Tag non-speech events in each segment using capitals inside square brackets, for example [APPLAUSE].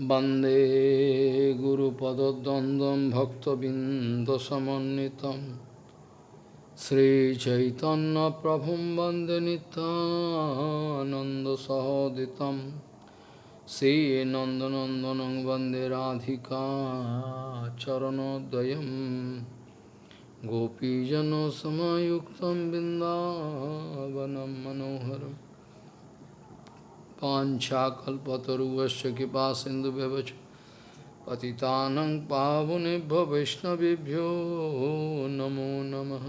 वंदे गुरुपदद्वन्द्वं भक्तबिन्दसमन्वितं। श्रीचैतन्यप्रभुं वंदे नित्यानन्दसहोदितं। श्रीनन्दनन्दनं वंदे राधिका चरणोदयं गोपीजनसमयुक्तं बिन्दावनं मनोहरम्। पाञ्छाकल्पतरुवश्च कृपा सिन्धुव्यवच पतितानं पावनेभ्यो वैष्णवेभ्यो, नमो नमः।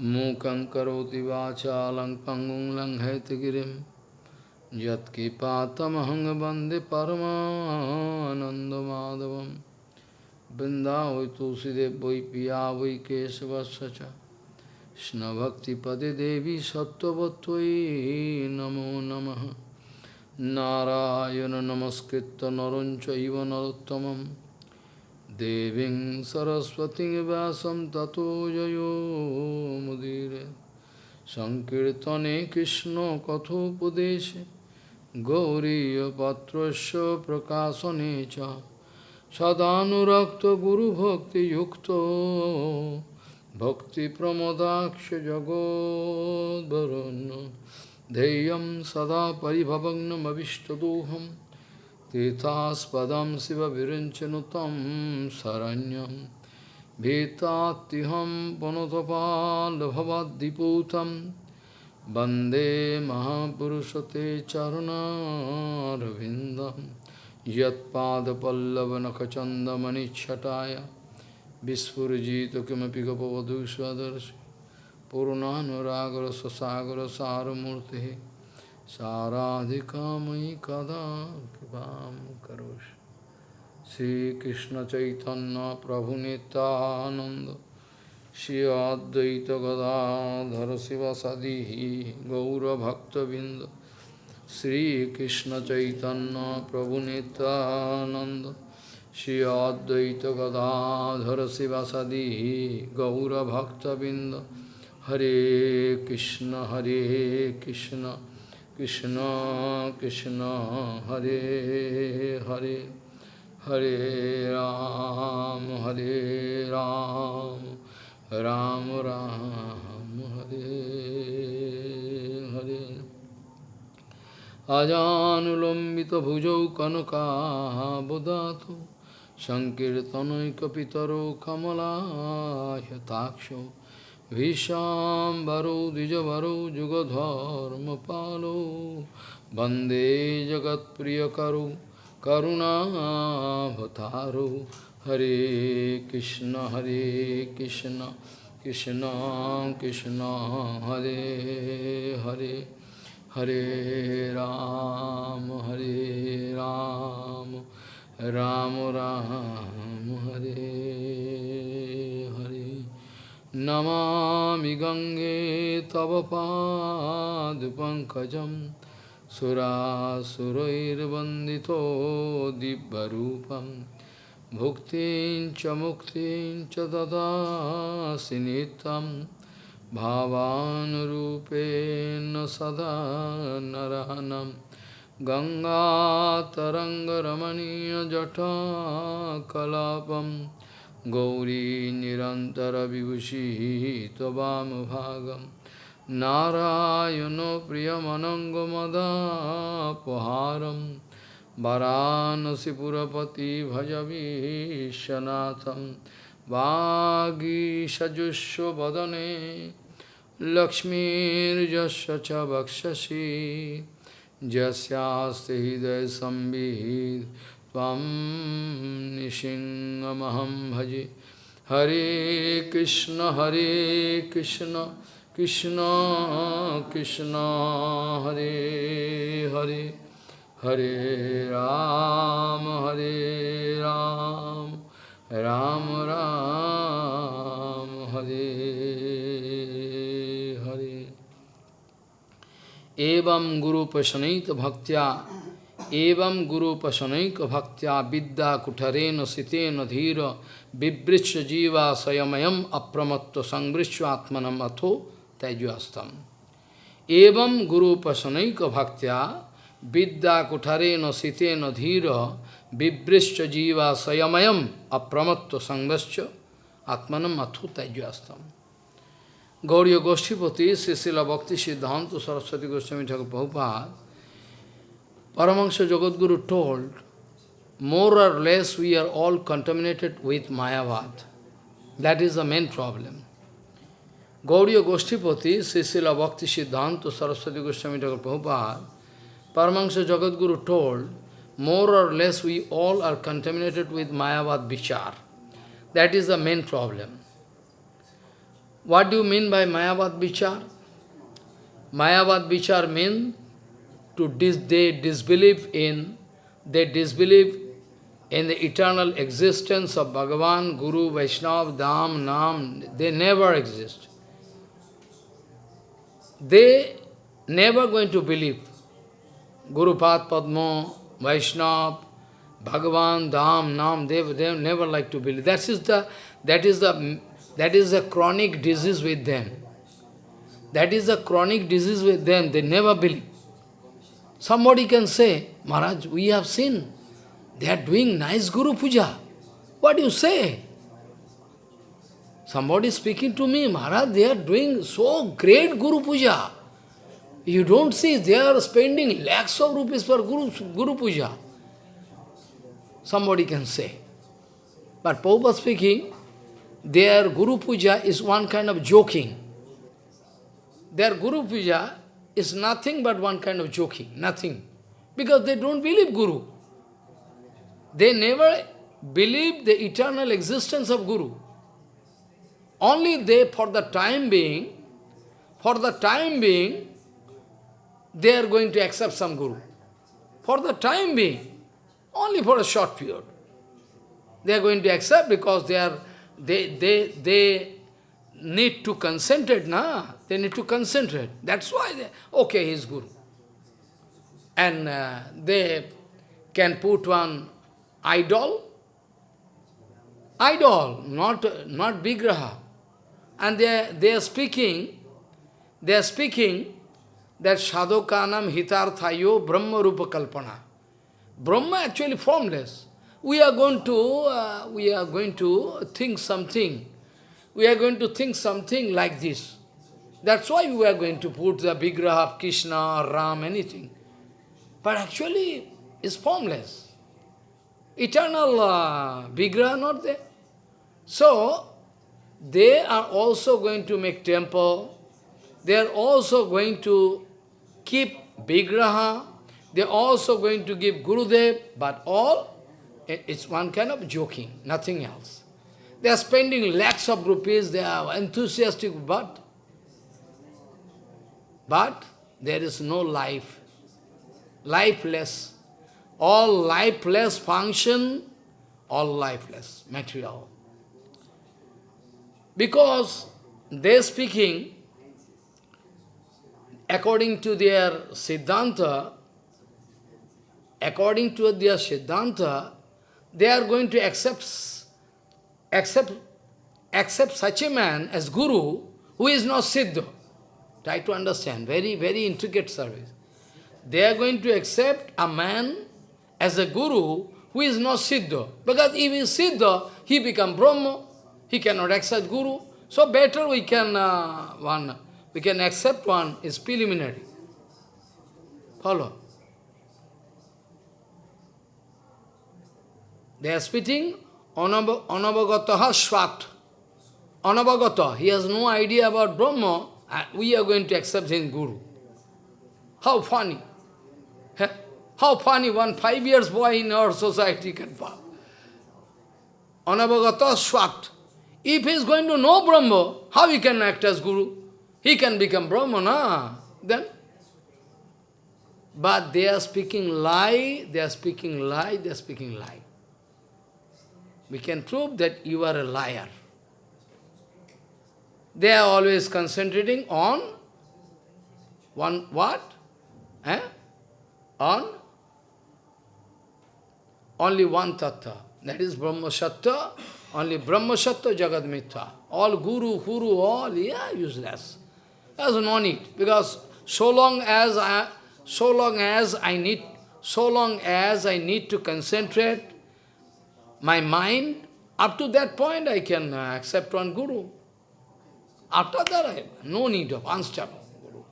मूकं करोति वाचालं पङ्गुं लङ्घयतगिरिं यत्कृपातमहं वंदे परमानन्दमाधवं। तुलसीदेव वै पिया वै केशवस्य কৃষ্ণভক্তিপদে দেবী সত্যবতী নমো নম। নারায়ণ নমস্কৃত নরঞ্চব নরোত্তম দেবী সরস্বতী ব্যাসম তত মুদির। সংকীর্তনে কৃষ্ণ কথোপদেশে গৌরীপত্র প্রকাশনে সদানুরক্ত গুরুভক্তিযুক্ত भक्तिप्रमोदाक्ष जगोद्वरुन् ध्येयं सदा परिभवग्नमविष्टदोहं तीर्थास्पदं शिवविरञ्चनु तं शरण्यं भीतात्तिहं पुनतपाल्भवद्दिपूतं वन्दे महापुरुषते चरुणारविन्दं Vispurjita kimapi gopavadu swadarshi Purnanuragara sasagara saramurti Saradhikamai kada kipam karosh Sri Krishna Chaitanya Prabhu Nityananda Sri Advaita Gadadhara Sivasadihi Gaura Bhakta Binda Sri Krishna Chaitanya Prabhu Nityananda Shri Advaita Gadadhara Sivasadi Gaura Bhakta Binda Hare Krishna Hare Krishna Krishna Krishna Hare Hare Hare Ram Hare Ram Ram Ram Hare Hare Ajanulambita bhujau kanaka bodhato সংকীর্তনৈকপিতরো কমলাহ্যতাক্ষ ভীষাম্বরো দ্বিজবরো যুগধর্মপালো বন্দে জগৎপ্রিয়করো করুণাভতারো হরে কৃষ্ণ হরে কৃষ্ণ কৃষ্ণ কৃষ্ণ, হরে হরে হরে রাম হরে রাম। राम राम हरे हरे नमामि गङ्गे तव पादपङ्कजं सुरासुरैर्वन्दितो दिव्यरूपं भुक्तिं च मुक्तिं च ददासि नित्यं भावानुरूपेण सदा नरहनम् गङ्गातरङ्गरमणीयजटाकलापं गौरी निरन्तरविभूषिः त्ववामभागं नारायणो प्रियमनङ्गमदापहारं वरानसिपुरपति भजवीशनाथं वागीषजुष्वदने लक्ष्मीर्यस्य च वक्षसि Jasyasti hidaya sambhid Tvam nishingamaham bhaji Hare Krishna Hare Krishna Krishna Krishna Hare Hare Hare Ram Hare Ram Ram Ram Hare एवं गुरुपशनैक भक्त्या एवं गुरुपशनैक भक्त्या विद्या कुठरेण सितेन धीर बिवृक्ष जीवा स्वयमयम अप्रमत्त संवृक्ष आत्मनम अथो तैजस्तम एवं गुरुपशनैक भक्त्या vidya kuthare no site no dhira vibrishcha jiva sayamayam apramatto sangvascha atmanam athu tajyastam. Gauriya Goshtipati, Srila Bhakti Siddhanta Saraswati Goswami Thakur Prabhupada, Paramahansa Jagadguru told, more or less we are all contaminated with Mayavad. That is the main problem. Gauriya Goshtipati, Srila Bhakti Siddhanta Saraswati Goswami Thakur Prabhupada, Paramahansa Jagadguru told, more or less we all are contaminated with Mayavad Vichar. That is the main problem. What do you mean by Mayavad Vichar? Mayavad Vichar means to dis they disbelieve in, they disbelieve in the eternal existence of Bhagavan, Guru, Vaishnava, Dham, Nam. They never exist. They never going to believe. Guru Pad Padma, Vaishnava, Bhagavan, Dham, Nam, they, they never like to believe. That is the that is the that is a chronic disease with them. That is a chronic disease with them. They never believe. Somebody can say, Maharaj, we have seen. They are doing nice Guru Puja. What do you say? Somebody speaking to me, Maharaj, they are doing so great Guru Puja. You don't see, they are spending lakhs of rupees for Guru, Guru Puja. Somebody can say. But Prabhupada speaking, their Guru Puja is one kind of joking. Their Guru Puja is nothing but one kind of joking, nothing. Because they don't believe Guru. They never believe the eternal existence of Guru. Only they, for the time being, for the time being, they are going to accept some Guru. For the time being, only for a short period. They are going to accept because they are they, they, they need to concentrate, na? They need to concentrate. That's why they, okay, he's Guru. And uh, they can put one idol, idol, not, not Vigraha. And they, they are speaking, they are speaking that Sadhokanam Hitarthayo Brahma Rupa Kalpana. Brahma actually formless we are going to, uh, we are going to think something. We are going to think something like this. That's why we are going to put the Vigraha of Krishna or Ram, anything. But actually, it's formless. Eternal uh, not there. So, they are also going to make temple. They are also going to keep Vigraha. They are also going to give Gurudev, but all it's one kind of joking, nothing else. They are spending lakhs of rupees, they are enthusiastic, but, but there is no life, lifeless. All lifeless function, all lifeless, material. Because they are speaking, according to their Siddhanta, according to their Siddhanta, they are going to accept, accept, accept such a man as Guru who is not Siddha. Try to understand, very, very intricate service. They are going to accept a man as a Guru who is not Siddha. Because if he is Siddha, he become Brahma. He cannot accept Guru. So better we can, uh, one, we can accept one is preliminary. Follow. They are spitting anavagataha svat. Anavagata, he has no idea about Brahma, and we are going to accept his Guru. How funny. How funny one five years boy in our society can fall. Anavagata svat. If he is going to know Brahma, how he can act as Guru? He can become Brahma, na? Then? But they are speaking lie, they are speaking lie, they are speaking lie we can prove that you are a liar. They are always concentrating on one what? Eh? On only one tattva. That is Brahma Sattva, only Brahma Sattva Mithya. All Guru, Guru, all, yeah, useless. There's no need. Because so long as I, so long as I need, so long as I need to concentrate my mind, up to that point I can uh, accept one Guru. After that, I have no need of unstoppable Guru.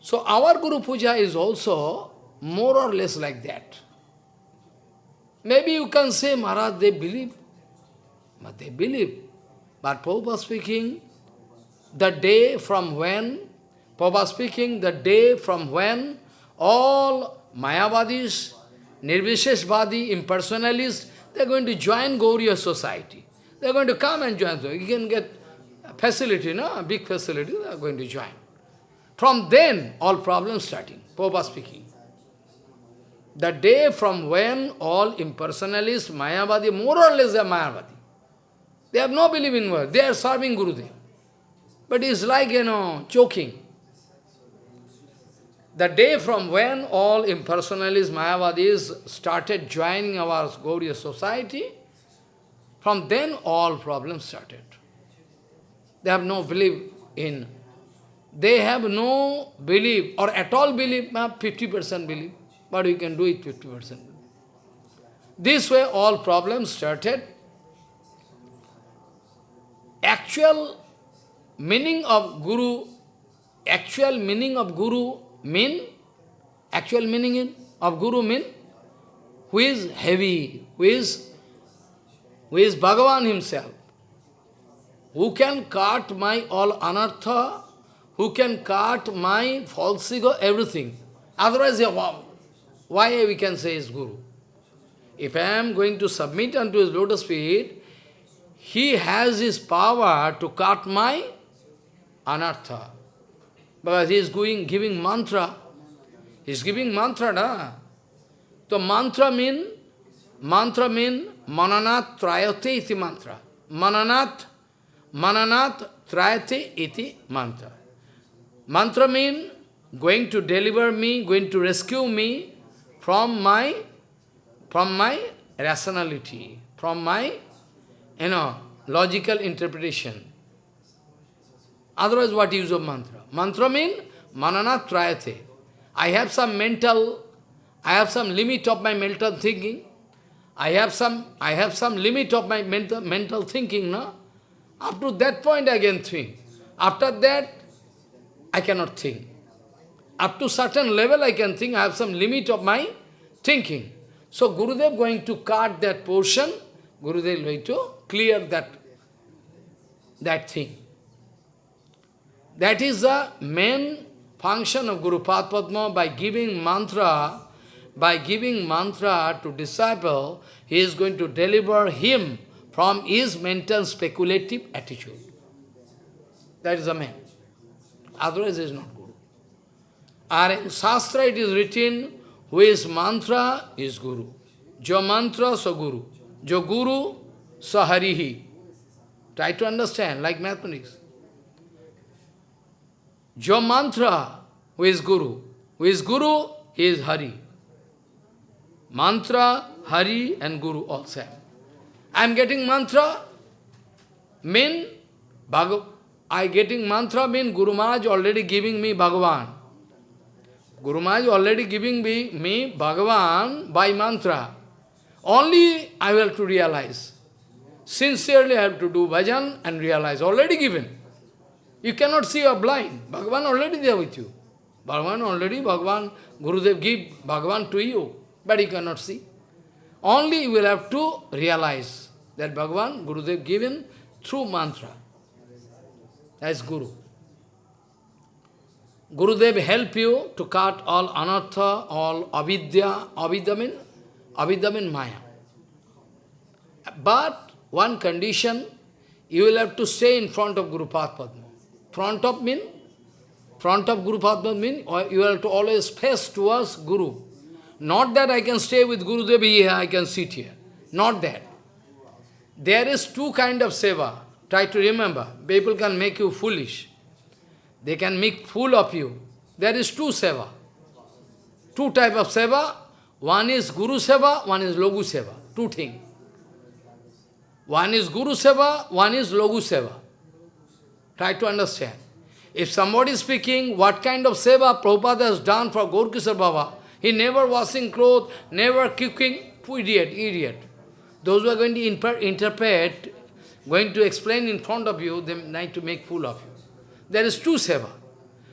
So our Guru Puja is also more or less like that. Maybe you can say, Maharaj, they believe. But they believe. But Prabhupada speaking, the day from when, Prabhupada speaking, the day from when all Mayavadis, Nirvisheshvadi, impersonalists, they are going to join Gauriya society. They are going to come and join. You can get facility, no? A big facility, they are going to join. From then, all problems starting. Prabhupada speaking. The day from when all impersonalists, Mayavadi, more or less they are Mayavadi. They have no belief in word. They are serving Gurudev. But it's like, you know, choking. The day from when all impersonalists, Mayavadis started joining our Gauriya society, from then all problems started. They have no belief in, they have no belief, or at all belief, 50% belief, but we can do it 50%. This way all problems started. Actual meaning of Guru, actual meaning of Guru mean, actual meaning of Guru mean, who is heavy, who is, who is Bhagavan himself, who can cut my all anartha, who can cut my false ego, everything. Otherwise, why we can say is Guru? If I am going to submit unto his lotus feet, he has his power to cut my anartha. Because he is going, giving mantra. He is giving mantra, na? So mantra mean, mantra mean mananat trayate iti mantra. Mananat, mananat trayate iti mantra. Mantra mean going to deliver me, going to rescue me from my, from my rationality, from my, you know, logical interpretation. Otherwise, what use of mantra? Mantra means manana trayate. I have some mental, I have some limit of my mental thinking. I have some, I have some limit of my mental, mental thinking, no? Up to that point I can think. After that, I cannot think. Up to certain level I can think, I have some limit of my thinking. So Gurudev going to cut that portion, Gurudev going to clear that, that thing. That is the main function of Guru Padma by giving mantra, by giving mantra to disciple, he is going to deliver him from his mental speculative attitude. That is the main. Otherwise, he is not Guru. And in Shastra it is written, who is mantra is Guru. Jo mantra, so Guru. Jo Guru, so Harihi. Try to understand, like mathematics. Jo mantra, who is Guru? Who is Guru? He is Hari. Mantra, Hari and Guru all same. I am getting mantra, mean, Bhagav I getting mantra mean Guru Maharaj already giving me Bhagavan. Guru Maharaj already giving me, me Bhagavan by mantra. Only I will to realize. Sincerely I have to do bhajan and realize. Already given. You cannot see, you are blind. Bhagavan already there with you. Bhagavan already, Bhagavan, Gurudev give Bhagavan to you, but you cannot see. Only you will have to realize that Bhagavan, Gurudev given through mantra. As Guru. Gurudev help you to cut all anartha, all avidya, avidya mean, avidya mean maya. But one condition, you will have to stay in front of Guru Padma. Front of mean, front of Guru Padma mean, you have to always face towards Guru. Not that I can stay with Guru here, I can sit here. Not that. There is two kind of seva. Try to remember. People can make you foolish. They can make fool of you. There is two seva. Two type of seva. One is Guru seva, one is Logu seva. Two things. One is Guru seva, one is Logu seva. Try to understand. If somebody is speaking what kind of seva Prabhupada has done for Gaurkishore Baba, he never washing clothes, never cooking, idiot, idiot. Those who are going to interpret, going to explain in front of you, they need to make fool of you. There is two seva.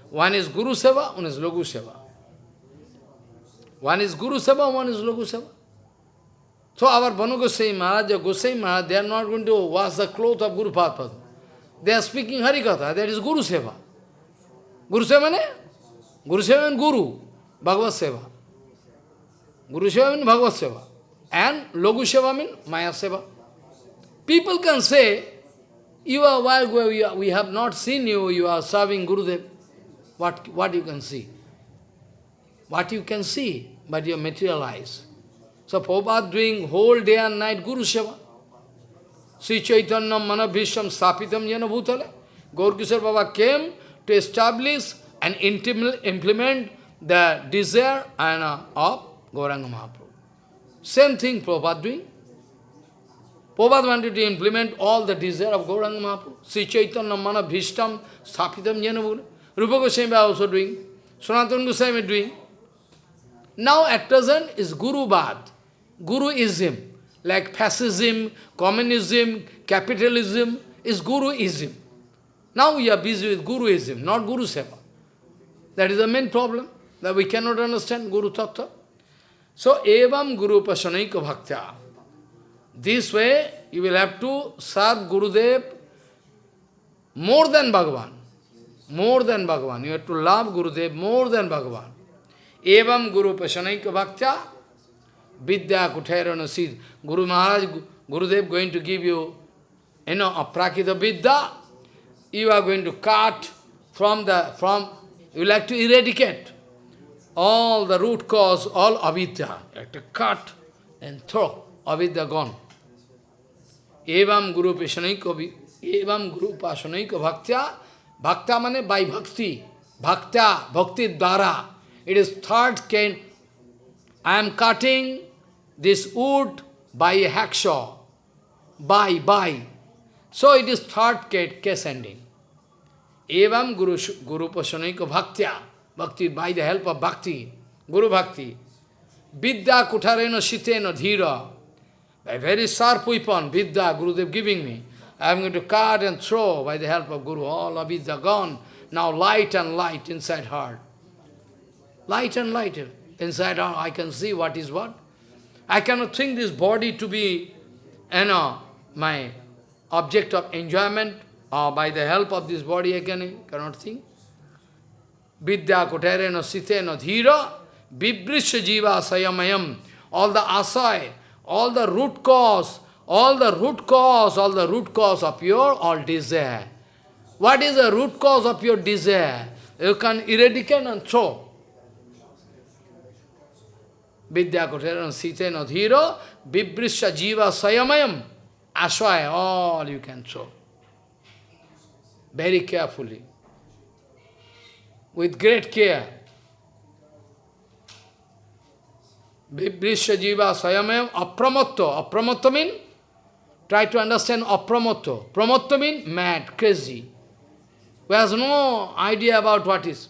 One is Guru Seva, one is Logu Seva. One is Guru Seva, one is Logu Seva. So our Banu Gosai Maharaj, Gosai Maharaj, they are not going to wash the clothes of Guru Padma. They are speaking Harikatha, that is Guru Seva. Guru Seva means? Guru Seva means Guru, Bhagavad Seva. Guru Seva means Bhagavad Seva. And Logu Seva means Maya Seva. People can say, you are while we have not seen you, you are serving Gurudev. What, what you can see? What you can see, but you materialize. So Prabhupada doing whole day and night Guru Seva. Sri Chaitanya Manabhisham Sapitam Jana Bhutale. Gaurkishore Baba came to establish and implement the desire and, uh, of Gauranga Mahaprabhu. Same thing Prabhupada doing. Prabhupada wanted to implement all the desire of Gauranga Mahaprabhu. Sri Chaitanya Mana Bhishtam Sthapitam Jena Rupa Goswami also doing. Sanatana Goswami doing. Now at present is Guru Bad, Guruism, like fascism, communism, capitalism is Guruism. Now we are busy with Guruism, not Guru Seva. That is the main problem, that we cannot understand Guru Tattva. So, evam Guru Pasanaika Bhaktya. This way, you will have to serve Gurudev more than Bhagavan. More than Bhagavan. You have to love Gurudev more than Bhagavan. Evam Guru Pasanaika Bhaktya. Vidya Kuthairana Sid. Guru Maharaj, Gurudev going to give you, you know, a Prakita Vidya. You are going to cut from the, from, you like to eradicate all the root cause, all avidya. You have to cut and throw. Avidya gone. Evam Guru Pashanaika Evam Guru Pashanaika Bhaktya. Bhakta mane by bhakti. Bhakta, bhakti dara. It is third kind. I am cutting this wood by a hacksaw. By, by. So it is third case ending. Evam Guru, Guru Pashanaika Bhaktya. Bhakti, by the help of Bhakti, Guru Bhakti. Vidya kutarena shitena dhira. by very sharp weapon, Vidya, Gurudev giving me. I am going to cut and throw by the help of Guru. All of Vidya gone. Now light and light inside heart. Light and light inside heart. I can see what is what. I cannot think this body to be, you know, my object of enjoyment, or by the help of this body I can, cannot think. Vidya kutarena sitena dhira, vibrisha jiva sayamayam. All the asai, all the root cause, all the root cause, all the root cause of your all desire. What is the root cause of your desire? You can eradicate and throw. Vidya kutarena sitena dhira, vibrisha jiva sayamayam. Aswaya, all you can throw. Very carefully with great care. Vibrisha jiva sayamayam apramatto. Apramatto? Try to understand apramatto. Pramatto mad, crazy. Who has no idea about what is.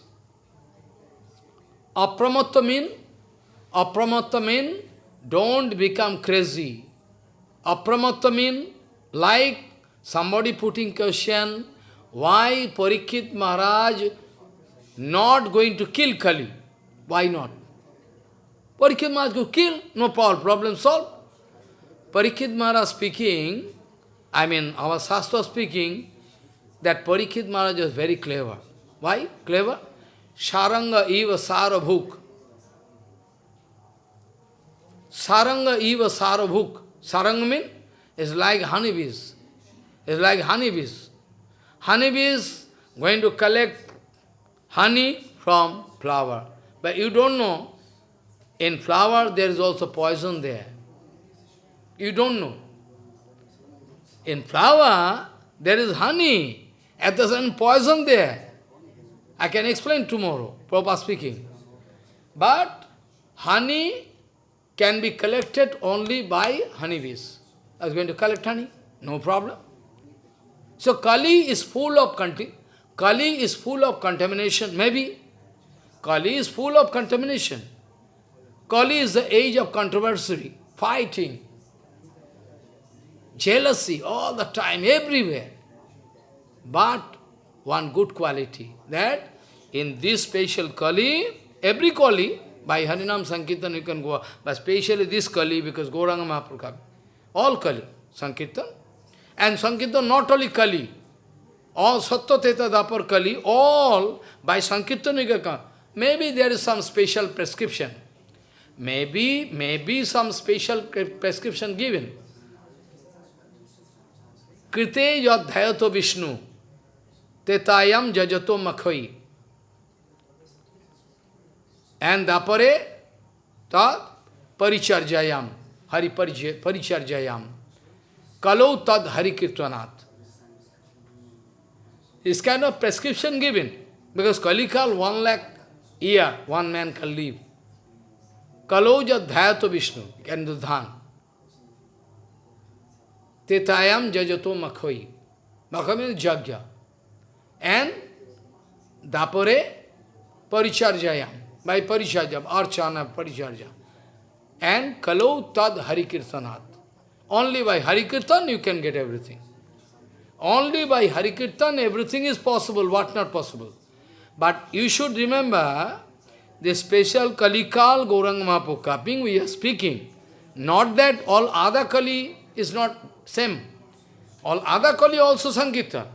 Apramatto? Apramatto mean don't become crazy. Apramatto mean like somebody putting question, why Parikshit Maharaj not going to kill Kali. Why not? Parikshit Maharaj go kill, no problem, problem solved. Parikshit Maharaj speaking, I mean our Shastra speaking, that Parikshit Maharaj was very clever. Why? Clever? Saranga eva sarabhuk. Saranga eva sarabhuk. Saranga means is like honeybees. It's like honeybees. Honeybees going to collect honey from flower. But you don't know, in flower there is also poison there. You don't know. In flower, there is honey. At the same poison there. I can explain tomorrow, Prabhupada speaking. But honey can be collected only by honeybees. I was going to collect honey, no problem. So Kali is full of Kali is full of contamination, maybe. Kali is full of contamination. Kali is the age of controversy, fighting, jealousy all the time, everywhere. But one good quality, that in this special Kali, every Kali, by Harinam Sankirtan you can go, but especially this Kali, because Gauranga Mahaprabhu, all Kali, Sankirtan. And Sankirtan not only Kali, all Sattva Teta Dapar Kali, all by Sankirtan you can come. Maybe there is some special prescription. Maybe, maybe some special prescription given. Krite yadhayato Vishnu, tetayam jajato makhoi. And dapare tad paricharjayam, hari paricharjayam. Kalau tad hari kirtanat. This kind of prescription given. Because Kalikal, one lakh year, one man can live. Kaloja dhyato Vishnu, can do dhan. Tetayam jajato makhoi. Makhoi means jagya. And dapare paricharjayam. By paricharjam, archana paricharjam. And kalo tad harikirtanat. Only by harikirtan you can get everything. Only by harikirtan everything is possible, what not possible. But you should remember, the special Kalikal Gauranga Mahaprabhu Kaping we are speaking. Not that all other Kali is not same. All other Kali also Sankirtan.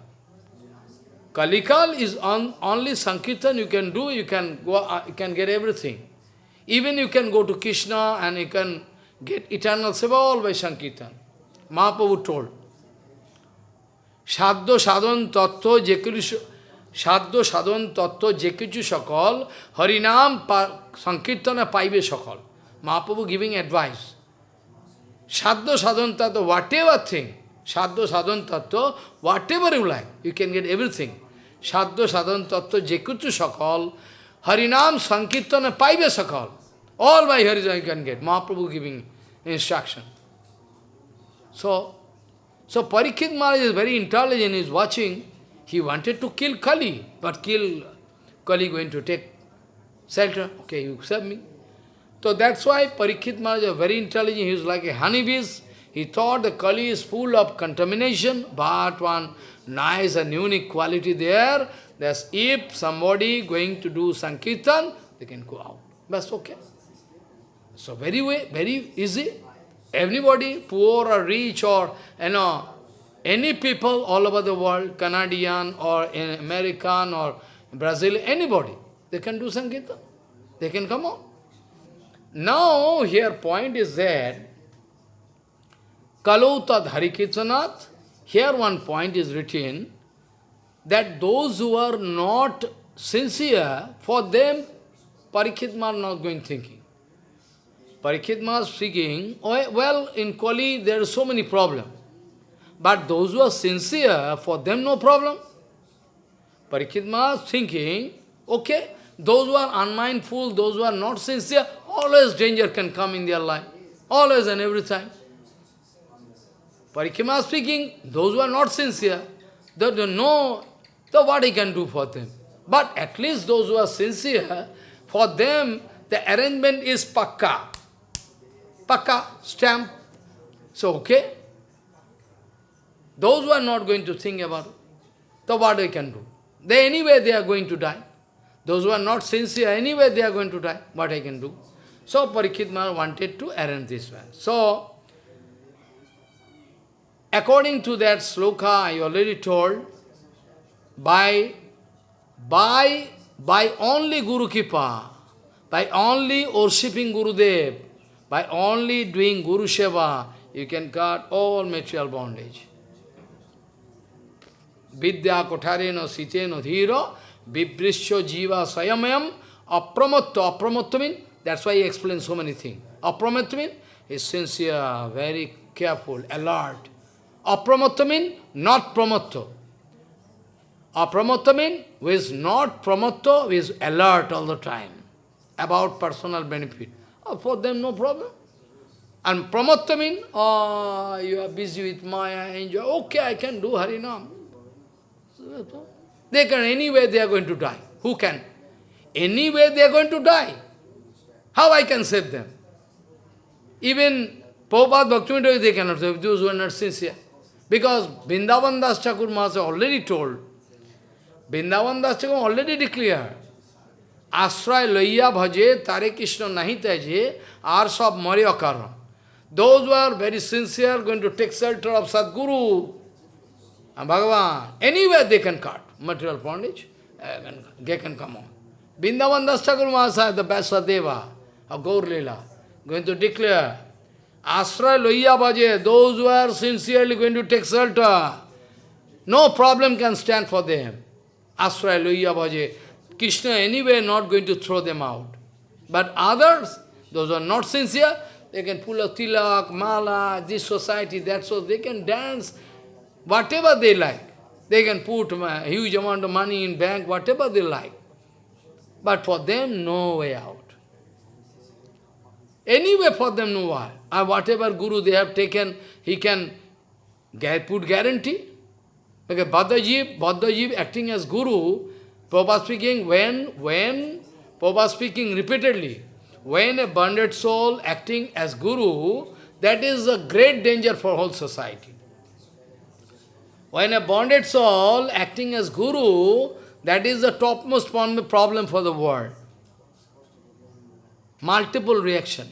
Kalikal is on, only Sankirtan you can do, you can go, uh, you can get everything. Even you can go to Krishna and you can get eternal seva all by Sankirtan. Mahaprabhu told. কিছু সাধ্য সাধন তত্ত্ব যে কিছু সকল হরিনাম সংকীর্তনে পাইবে সকল মহাপ্রভু গিভিং অ্যাডভাইস সাধ্য সাধন তত্ত্ব হোয়াট এভার থিং সাধ্য সাধন তত্ত্ব whatever you like you can get everything সাধ্য সাধন তত্ত্ব যে কিছু সকল হরিনাম সংকীর্তনে পাইবে সকল all by Harijan you can get Mahaprabhu giving instruction. So, so Parikshit Maharaj is very intelligent, he is watching, he wanted to kill Kali, but kill Kali going to take shelter. Okay, you accept me. So that's why Parikshit Maharaj is very intelligent, he is like a honeybees. He thought the Kali is full of contamination, but one nice and unique quality there, that's if somebody going to do Sankirtan, they can go out. That's okay. So very way, very easy. Everybody, poor or rich or, you know, any people all over the world, Canadian or American or Brazil, anybody, they can do Sankirtan. They can come out. Now, here point is that, Kalautad Harikirtanat, here one point is written, that those who are not sincere, for them, Parikshit are not going thinking. Parikshit Maharaj speaking, oh, well, in Kali there are so many problems. But those who are sincere, for them no problem. Parikshit is thinking, okay, those who are unmindful, those who are not sincere, always danger can come in their life. Always and every time. Parikshit Maharaj speaking, those who are not sincere, they don't know so what he can do for them. But at least those who are sincere, for them the arrangement is pakka. Pakka, stamp. So, okay. Those who are not going to think about so what they can do? They anyway they are going to die. Those who are not sincere, anyway they are going to die. What I can do? So Parikshit Maharaj wanted to arrange this one. So, according to that sloka I already told, by, by, by only Guru Kipa, by only worshipping Gurudev, by only doing Guru Seva, you can cut all material bondage. Vidya kotareno siteno dhiro, vibrisho jiva sayamayam, apramatto, apramatto means, that's why he explains so many things. Apramatto means, is sincere, very careful, alert. Apramatto means, not pramatto. Apramatto means, who is not pramatto, who is alert all the time, about personal benefit. Oh, for them, no problem. And pramatto means, oh, you are busy with Maya, enjoy. Okay, I can do Harinam. They can, anyway they are going to die. Who can? Anyway they are going to die. How I can save them? Even Prabhupada Bhaktivinoda, they cannot save those who are not sincere. Because Vrindavan Das Thakur Maharaj already told, Vrindavan Das Thakur already declared, Ashray loya bhaje, tare Krishna nahi taje, are. Those who are very sincere going to take shelter of Sadguru and Bhagavan. Anywhere they can cut material bondage, uh, they can come on. Vrindavan Das Thakur Mahasaya, the Vyasadeva of Gaur Leela, going to declare, Ashray loya bhaje, those who are sincerely going to take shelter, no problem can stand for them. Ashray loya bhaje. Krishna anyway not going to throw them out. But others, those who are not sincere, they can pull a tilak, mala, this society, that so they can dance whatever they like. They can put a huge amount of money in bank, whatever they like. But for them, no way out. Anyway, for them, no way. And whatever guru they have taken, he can put guarantee. Because Bhaddajib, Bhaddajib acting as guru, Prabhupada speaking, when, when, Prabhupada speaking repeatedly, when a bonded soul acting as guru, that is a great danger for whole society. When a bonded soul acting as guru, that is the topmost problem for the world. Multiple reaction.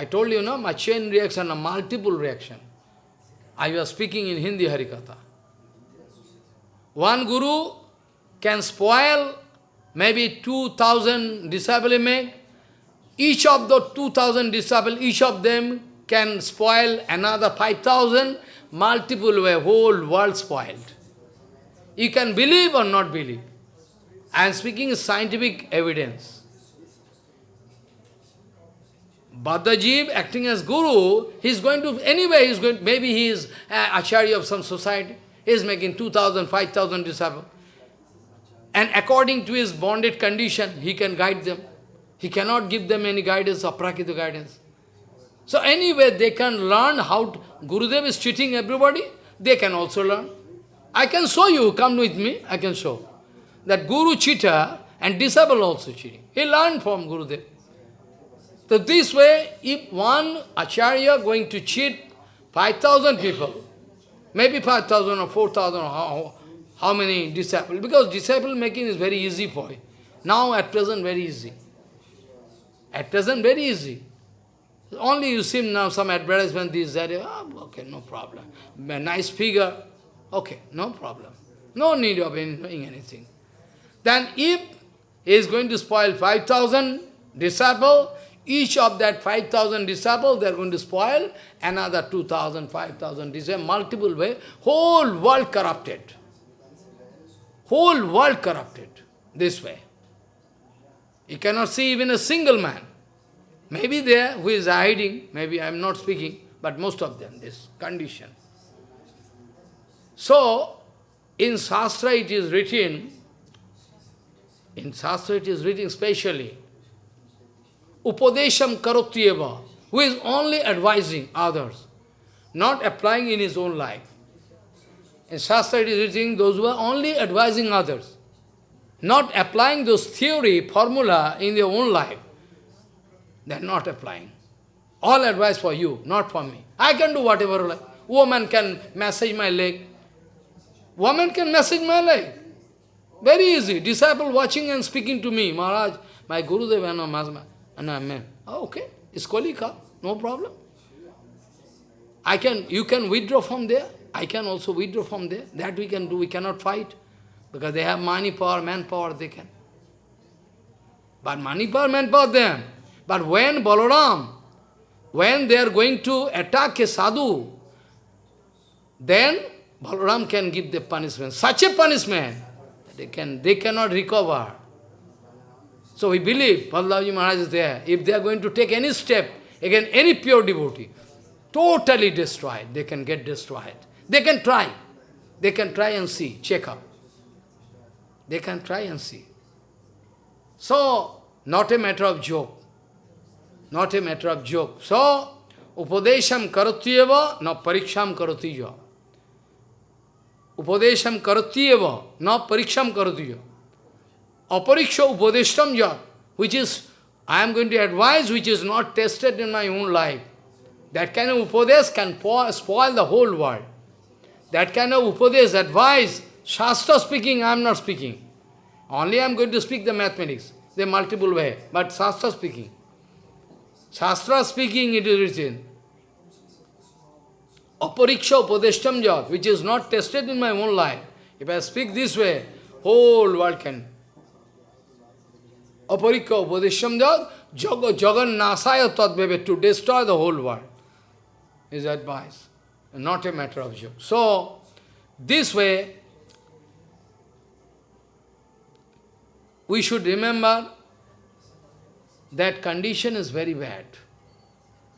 I told you, no, my chain reaction, a multiple reaction. I was speaking in Hindi Harikatha. One guru can spoil maybe 2000 disciple make. Each of the 2000 disciples, each of them can spoil another 5000, multiple way, whole world spoiled. You can believe or not believe. I am speaking scientific evidence. Bhaddajib acting as guru, he is going to, anyway, he is going, maybe he is uh, acharya of some society, he is making 2,000, 5,000 disciples. And according to his bonded condition, he can guide them. He cannot give them any guidance, aprakita guidance. So anyway, they can learn how to, Gurudev is cheating everybody, they can also learn. I can show you, come with me, I can show. That Guru cheater and disciple also cheating. He learned from Gurudev. So this way, if one acharya going to cheat 5,000 people, maybe 5,000 or 4,000 or how, how many disciples, because disciple making is very easy for him. Now at present very easy. At present very easy. Only you see now some advertisement, this, that, oh, okay, no problem. A nice figure, okay, no problem. No need of doing anything. Then if he is going to spoil 5,000 disciples, each of that 5,000 disciples, they are going to spoil another 2,000, 5,000 disciples, multiple way, whole world corrupted. Whole world corrupted this way. You cannot see even a single man. Maybe there who is hiding, maybe I am not speaking, but most of them, this condition. So, in Shastra it is written, in Shastra it is written specially, Upadesham karotyeva, who is only advising others, not applying in his own life. In Shastra it is written, those who are only advising others, not applying those theory, formula in their own life. They are not applying. All advice for you, not for me. I can do whatever like. Woman can massage my leg. Woman can massage my leg. Very easy. Disciple watching and speaking to me. Maharaj, my Guru Deva, and I'm man. Oh, okay. It's kolika. No problem. I can, you can withdraw from there. I can also withdraw from there. That we can do. We cannot fight. Because they have money power, manpower, they can. But money power, manpower, them. But when Balaram, when they are going to attack a sadhu, then Balaram can give the punishment. Such a punishment, they, can, they cannot recover. So we believe, Balaji Maharaj is there. If they are going to take any step against any pure devotee, totally destroyed, they can get destroyed. They can try. They can try and see, check up. They can try and see. So, not a matter of joke. Not a matter of joke. So, upadesham karotyeva, no pariksham karotiya. Upadesham karati eva, not pariksham karati. Apariksha upadeshtam jat, which is, I am going to advise, which is not tested in my own life. That kind of upadesh can spoil the whole world. That kind of upadesh, advice, Shastra speaking, I am not speaking. Only I am going to speak the mathematics, the multiple way, but Shastra speaking. Shastra speaking, it is written. Apariksha upadeshtam jat, which is not tested in my own life. If I speak this way, whole world can. Apariksha upadeshtam jat, jaga jagan nasaya tadbhave, to destroy the whole world, is advice. Not a matter of joke. So, this way, we should remember that condition is very bad.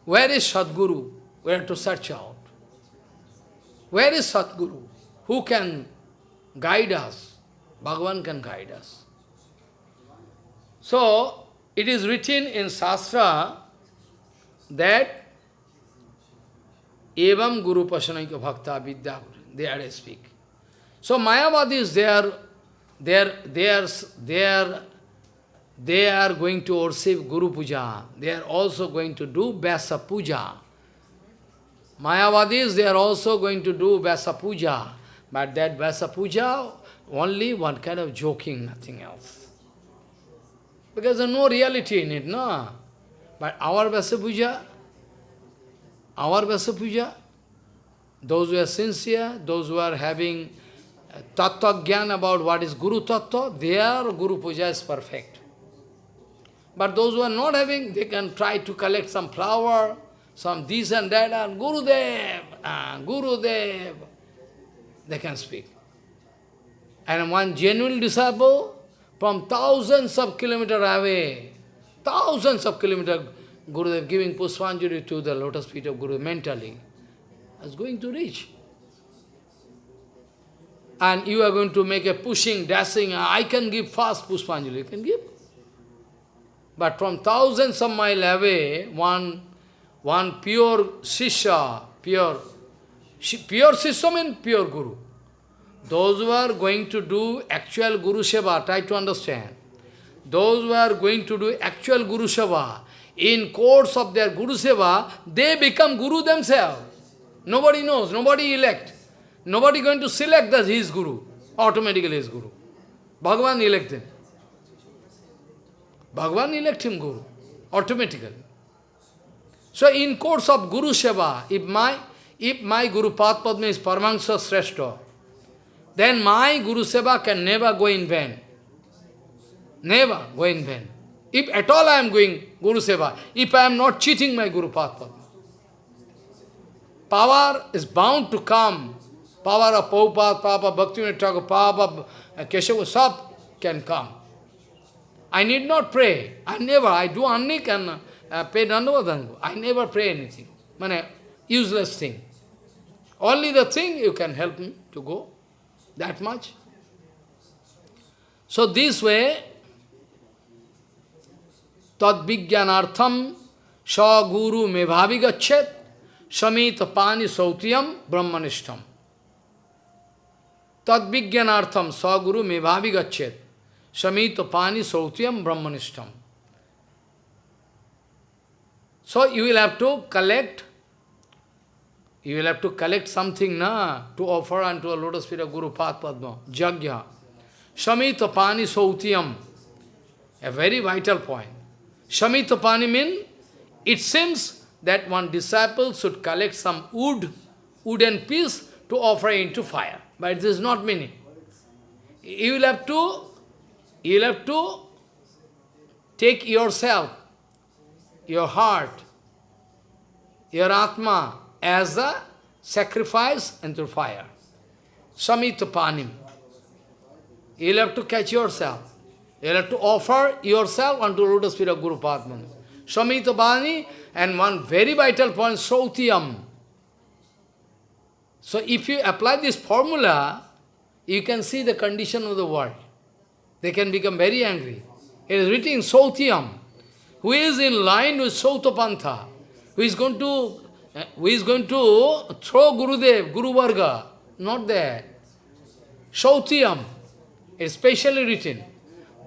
Where is Sadguru? We have to search out. Where is Sadguru? Who can guide us? Bhagavan can guide us. So, it is written in Shastra that Evam Guru Pasanaika Bhakta Vidya, they are speak. So Mayavadis, they are, they are, they are, they are, they are going to worship Guru Puja. They are also going to do Vyasa Puja. Mayavadis, they are also going to do Vyasa Puja. But that Vyasa Puja, only one kind of joking, nothing else. Because there is no reality in it, no? But our Vyasa Puja, our Vyasa Puja, those who are sincere, those who are having tattva gyan about what is Guru tattva, their Guru Puja is perfect. But those who are not having, they can try to collect some flower, some this and that, and Gurudev, uh, Gurudev, they can speak. And one genuine disciple, from thousands of kilometers away, thousands of kilometers, Gurudev giving Pushpanjali to the lotus feet of Guru mentally, is going to reach. And you are going to make a pushing, dashing, I can give fast Pushpanjali, you can give. But from thousands of miles away, one, one pure Sisha, pure, pure Sisha means pure Guru. Those who are going to do actual Guru Seva, try to understand. Those who are going to do actual Guru Seva, in course of their Guru Seva, they become Guru themselves. Nobody knows, nobody elect. Nobody going to select that he is Guru. Automatically is Guru. Bhagavan elect him. Bhagavan elect him Guru. Automatically. So in course of Guru Seva, if my if my Guru Padma is Paramahansa Sreshta, then my Guru Seva can never go in vain. Never go in vain. If at all I am going Guru Seva, if I am not cheating my Guru Padma, power is bound to come. Power of Prabhupada, of Bhaktivinoda Thakur, of Keshava, Sab can come. I need not pray. I never, I do annik and uh, pay dandavadangu. I never pray anything. Mane, useless thing. Only the thing you can help me to go. That much. So this way, tad vijnanartham sa guru me bhavi gachet samita pani sautiyam brahmanishtam. Tad vijnanartham sa guru me bhavi gachet samita pani sautiyam brahmanishtam. So you will have to collect, you will have to collect something na, to offer unto a lotus feet of Guru Padma, Jagya. Samita pani sautiyam, a very vital point. Shamitapani means, it seems that one disciple should collect some wood, wooden piece to offer into fire. But this is not meaning. You will have to, you will have to take yourself, your heart, your Atma as a sacrifice into fire. Samitapanim. You will have to catch yourself. You have to offer yourself unto lotus feet of Guru Padma. Samita Bani and one very vital point, Sautiyam. So if you apply this formula, you can see the condition of the world. They can become very angry. It is written Sautiyam, who is in line with Sautapantha, who is going to Eh, who is going to throw Gurudev, Guru Varga. Not there. Shautiyam, it's specially written.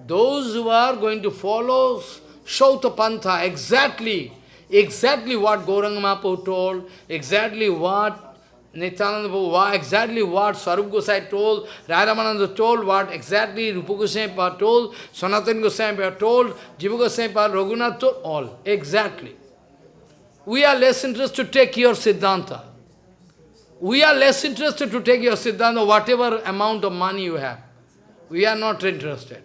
Those who are going to follow Shauta Pantha, exactly, exactly what Gauranga Mahaprabhu told, exactly what Nityananda Prabhu, exactly what Swarup Gosai told, Radhamananda told, what exactly Rupa Goswami told, Sanatana Goswami told, Jiva Goswami Raghunath told, all, exactly. We are less interested to take your Siddhanta. We are less interested to take your Siddhanta, whatever amount of money you have. We are not interested.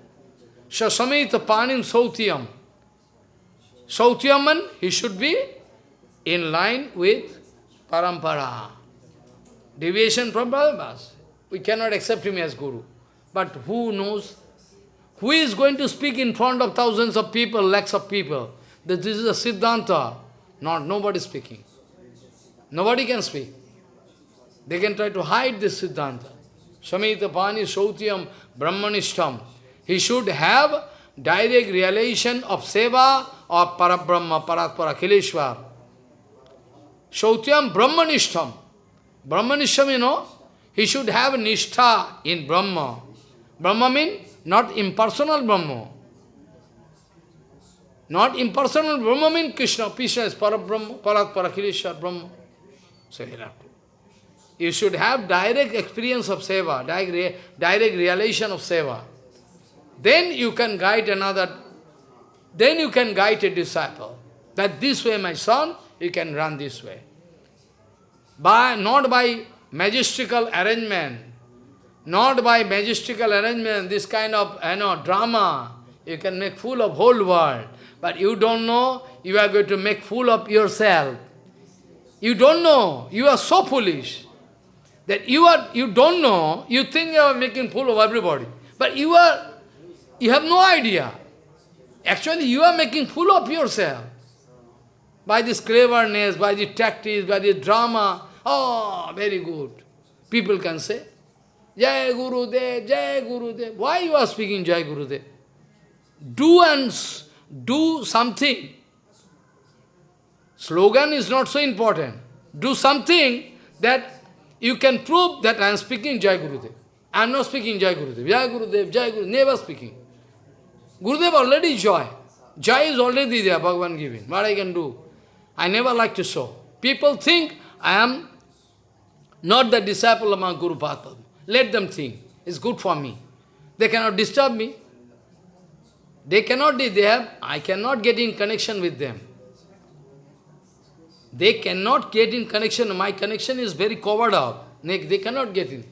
Shasamita Panim Sautiyam. Sautyaman, he should be in line with Parampara. Deviation from Brahmas. We cannot accept him as Guru. But who knows? Who is going to speak in front of thousands of people, lakhs of people, that this is a Siddhanta? Not, nobody speaking. Nobody can speak. They can try to hide this Siddhanta. Samita Pani Sautyam Brahmanishtam. He should have direct realization of Seva or Parabrahma, Paratpara, Kileshwar. Sautyam Brahmanishtam. Brahmanishtam, you know, he should have nishtha in Brahma. Brahma means not impersonal Brahma. Not impersonal Brahma means Krishna. Krishna is Parabrahma, Parat Parakileshwar Brahma. So you have to. You should have direct experience of seva, direct, re direct realization of seva. Then you can guide another, then you can guide a disciple. That this way, my son, you can run this way. By, not by majestical arrangement, not by majestical arrangement, this kind of you know, drama, you can make fool of whole world. But you don't know, you are going to make fool of yourself. You don't know, you are so foolish that you are you don't know, you think you are making fool of everybody. But you are you have no idea. Actually you are making fool of yourself. By this cleverness, by the tactics, by the drama. Oh, very good. People can say, Jai Guru De, Jai Guru De. Why you are speaking Jai Guru De? Do and do something. Slogan is not so important. Do something that you can prove that I am speaking Jai Gurudev. I am not speaking Jai Gurudev. Jai Gurudev, Jai Gurudev, never speaking. Gurudev already joy. Joy is already there, Bhagavan giving. What I can do? I never like to show. People think I am not the disciple of my Guru Padma. Let them think. It's good for me. They cannot disturb me. They cannot be there. I cannot get in connection with them. They cannot get in connection. My connection is very covered up. They cannot get in.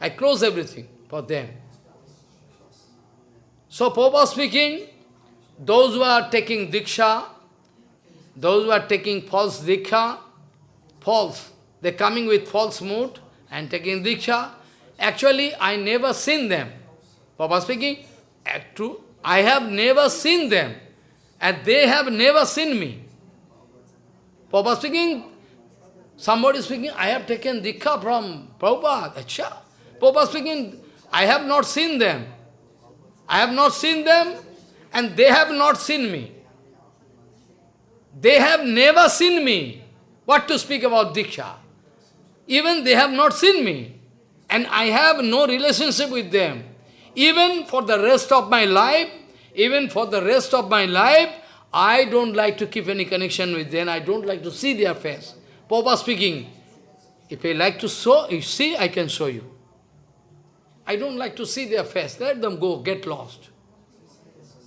I close everything for them. So, Papa speaking, those who are taking Diksha, those who are taking false Diksha, false, they're coming with false mood and taking Diksha, actually I never seen them. Papa speaking, Act true, I have never seen them, and they have never seen me. Papa speaking, somebody speaking, I have taken Diksha from Prabhupada. Acha. Papa speaking, I have not seen them. I have not seen them, and they have not seen me. They have never seen me. What to speak about Diksha? Even they have not seen me. And I have no relationship with them. Even for the rest of my life, even for the rest of my life, I don't like to keep any connection with them. I don't like to see their face. Papa speaking, if I like to show, you see, I can show you. I don't like to see their face. Let them go, get lost.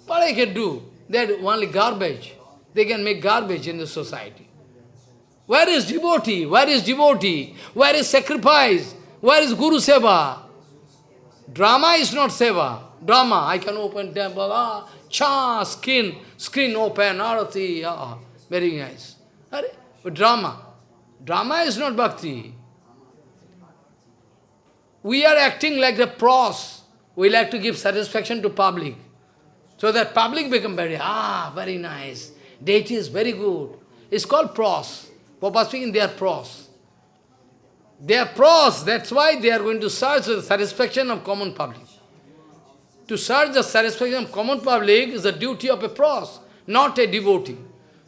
What I can do? They're only garbage. They can make garbage in the society. Where is devotee? Where is devotee? Where is sacrifice? Where is Guru Seva? Drama is not Seva. Drama, I can open temple, ah, cha, skin, screen open, arati, ah, very nice. But drama, drama is not bhakti. We are acting like the pros. We like to give satisfaction to public. So that public become very, ah, very nice. Deity is very good. It's called pros. Papa speaking, they are pros. They are pros, that's why they are going to search the satisfaction of common public. To search the satisfaction of common public is the duty of a pros, not a devotee.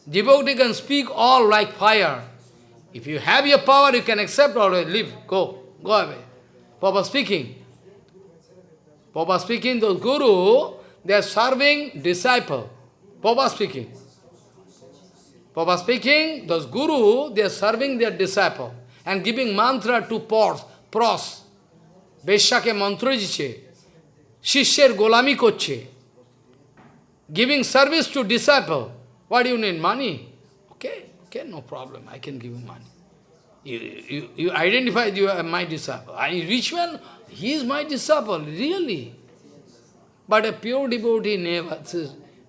Devotee can speak all like fire. If you have your power, you can accept or leave, go, go away. Papa speaking. Papa speaking, those guru, they are serving disciple. Papa speaking. Papa speaking, those guru, they are serving their disciple and giving mantra to pros, pros. Beshyake mantra jiche. Shishyer golami koche. Giving service to disciple. What do you need? Money? Okay, okay, no problem. I can give you money. You, you, you identify you are my disciple. I rich man, he is my disciple, really. But a pure devotee never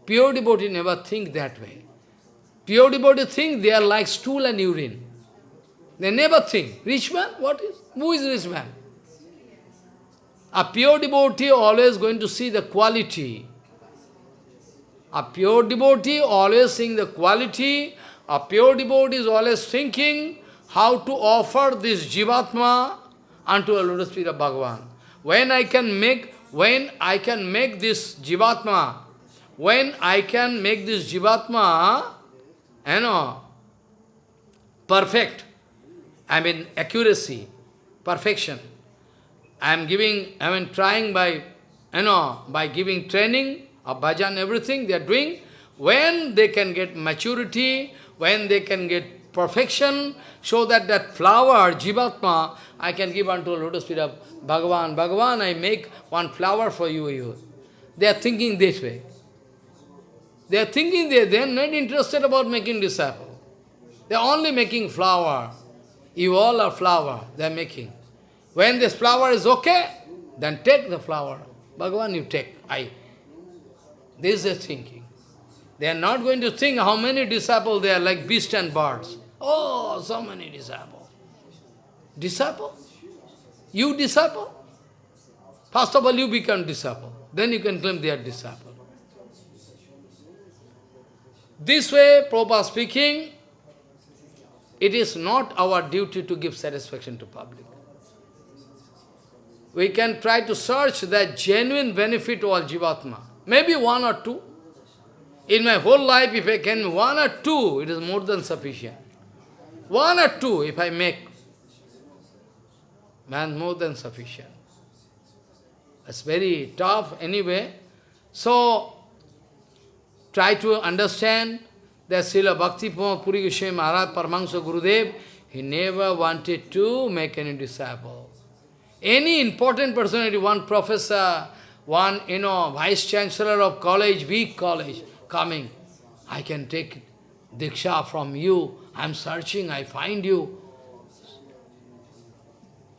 pure devotee never think that way. Pure devotee think they are like stool and urine. They never think. Rich man, what is? Who is rich man? A pure devotee always going to see the quality. A pure devotee always seeing the quality. A pure devotee is always thinking how to offer this Jivatma unto a lotus feet of Bhagavan. When I can make, when I can make this Jivatma, when I can make this Jivatma, you know, perfect, I mean accuracy, perfection. I am giving, I mean trying by, you know, by giving training of bhajan, everything they are doing. When they can get maturity, when they can get perfection, so that that flower, Jivatma, I can give unto lotus feet of Bhagavan. Bhagavan, I make one flower for you. you. They are thinking this way. They are thinking they, they are not interested about making disciple. They are only making flower. You all are flower, they are making. When this flower is okay, then take the flower. Bhagavan, you take. I. This is thinking. They are not going to think how many disciples they are like beasts and birds. Oh, so many disciples. Disciple? You disciple? First of all, you become disciple. Then you can claim they are disciple. This way, Prabhupada speaking, it is not our duty to give satisfaction to public. We can try to search the genuine benefit of Jivatma. Maybe one or two. In my whole life, if I can one or two, it is more than sufficient. One or two, if I make, man, more than sufficient. It's very tough anyway. So, try to understand that Srila Bhakti Puri Goswami Maharaj Paramahansa Gurudev, he never wanted to make any disciple. Any important personality, one professor, one, you know, vice-chancellor of college, big college, coming, I can take Diksha from you, I am searching, I find you.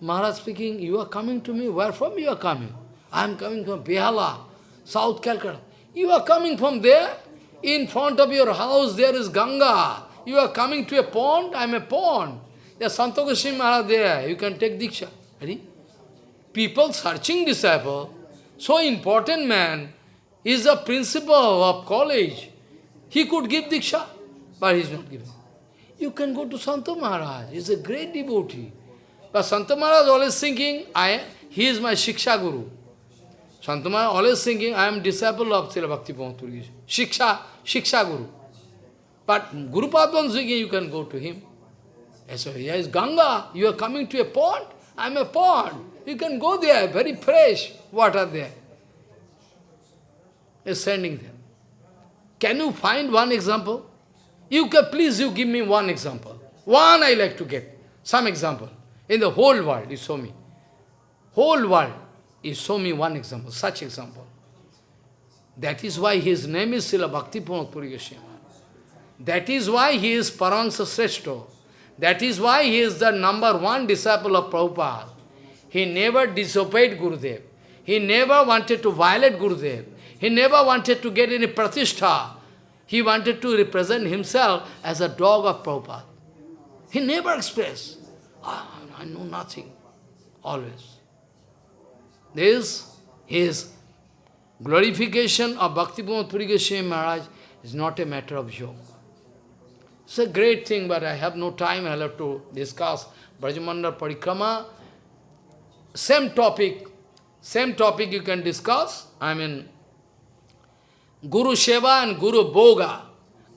Maharaj speaking, you are coming to me, where from you are coming? I am coming from Behala, South Calcutta. You are coming from there? In front of your house there is Ganga. You are coming to a pond? I am a pond. There's Santa Goswami Maharaj there. You can take Diksha. Ready? People searching disciple, so important man, is a principal of college. He could give Diksha, but he is not giving. You can go to Santa Maharaj. He is a great devotee. But Santa Maharaj always thinking, I, he is my Shiksha Guru. Santama always thinking, I am disciple of Srila Bhakti Puri. Shiksha, Shiksha Guru. But Guru Padman thinking, you can go to him. So here is Ganga, you are coming to a pond, I am a pond. You can go there, very fresh water there. He is sending them. Can you find one example? You can, please you give me one example. One I like to get. Some example. In the whole world, you show me. Whole world. You show me one example, such example. That is why his name is Srila Bhakti Goswami. That is why he is Paramahansa Sreshto. That is why he is the number one disciple of Prabhupada. He never disobeyed Gurudev. He never wanted to violate Gurudev. He never wanted to get any pratishtha. He wanted to represent himself as a dog of Prabhupada. He never expressed, oh, I know nothing, always. This, his glorification of Bhakti-Pramod Puri Goswami Maharaj is not a matter of joke. It's a great thing, but I have no time, I'll have to discuss Brajamandal Parikrama. Same topic, same topic you can discuss. I mean, Guru Seva and Guru Boga.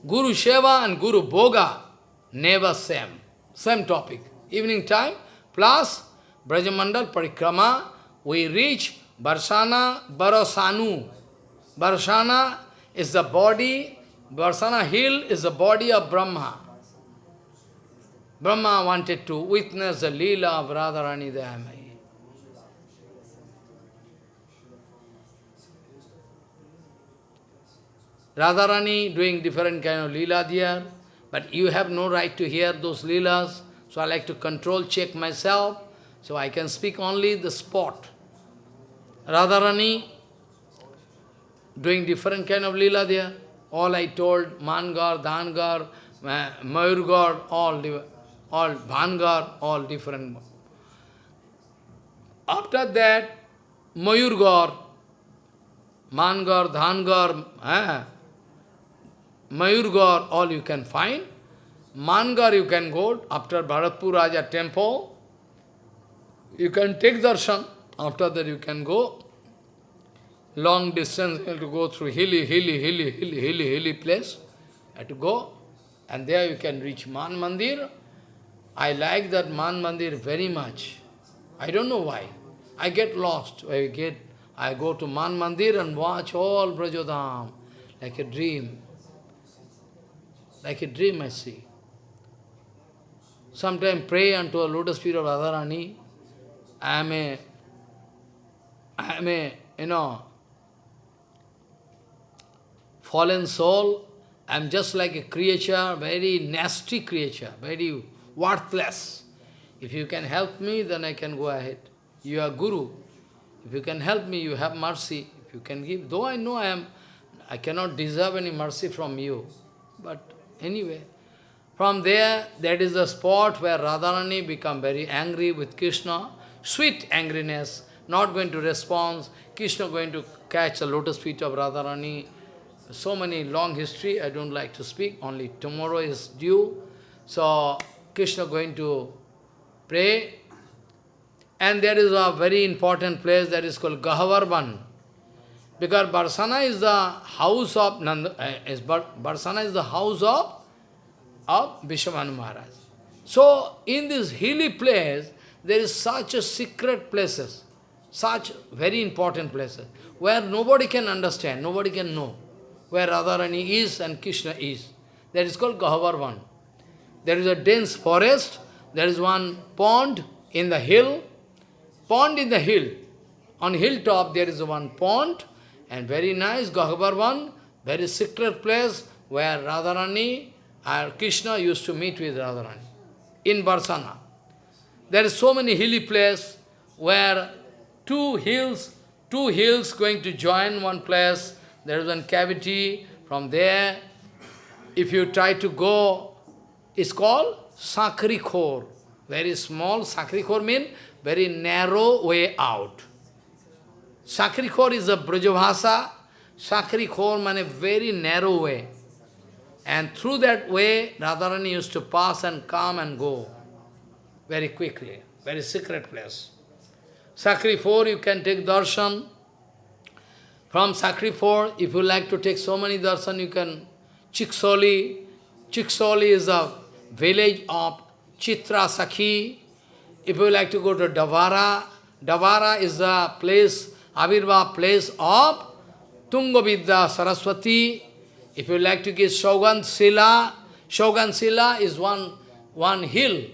Guru Seva and Guru Boga, never same. Same topic. Evening time, plus Brajamandal Parikrama, we reach Varsana Barasanu. Varsana is the body, Varsana hill is the body of Brahma. Brahma wanted to witness the Leela of Radharani Dayamai. Radharani doing different kind of Leela there, but you have no right to hear those Leelas, so I like to control, check myself, so I can speak only the spot. Radharani doing different kind of Leela there, all I told, Mangar, Dhangar, Mayurgar, all, all Bhangar, all different. After that, Mayurgar, Mangar, Dhangar, eh, Mayurgar, all you can find. Mangar you can go after Bharatpur Raja temple. You can take darshan. After that you can go. Long distance you have to go through hilly, hilly, hilly, hilly, hilly, hilly place. You have to go. And there you can reach Man Mandir. I like that Man Mandir very much. I don't know why. I get lost. I get I go to Man Mandir and watch all Brajodham like a dream. Like a dream I see. Sometimes pray unto a lotus feet of Radharani. I am a, I a, you know, fallen soul. I am just like a creature, very nasty creature, very worthless. If you can help me, then I can go ahead. You are Guru. If you can help me, you have mercy. If you can give, though I know I am, I cannot deserve any mercy from you. But Anyway, from there, that is the spot where Radharani become very angry with Krishna, sweet angriness, not going to respond, Krishna going to catch the lotus feet of Radharani. So many long history, I don't like to speak, only tomorrow is due. So, Krishna going to pray. And there is a very important place that is called Gahavarvan. Because Barsana is the house of Nanda, uh, is Barsana is the house of, of Vrishabhanu Maharaj. So, in this hilly place, there is such a secret places, such very important places, where nobody can understand, nobody can know where Radharani is and Krishna is. That is called Gahavarvan. There is a dense forest, there is one pond in the hill, pond in the hill. On hilltop there is one pond, and very nice, Gahavarvan, very secret place where Radharani and Krishna used to meet with Radharani in Barsana. There is so many hilly place where two hills, two hills going to join one place. There is one cavity. From there, if you try to go, it's called Sakrikor. Very small, Sakrikor means very narrow way out. Sakrikor is a Brajavasa. Sakrikor means a very narrow way. And through that way, Radharani used to pass and come and go very quickly. Very secret place. Sakrikor, you can take darshan. From Sakrikor, if you like to take so many darshan, you can Chiksoli. Chiksoli is a village of Chitra Sakhi. If you like to go to Davara, Davara is the place Avirva place of Tungavidya Saraswati. If you like to get Shogan Sila, Shogan Sila is one, one hill.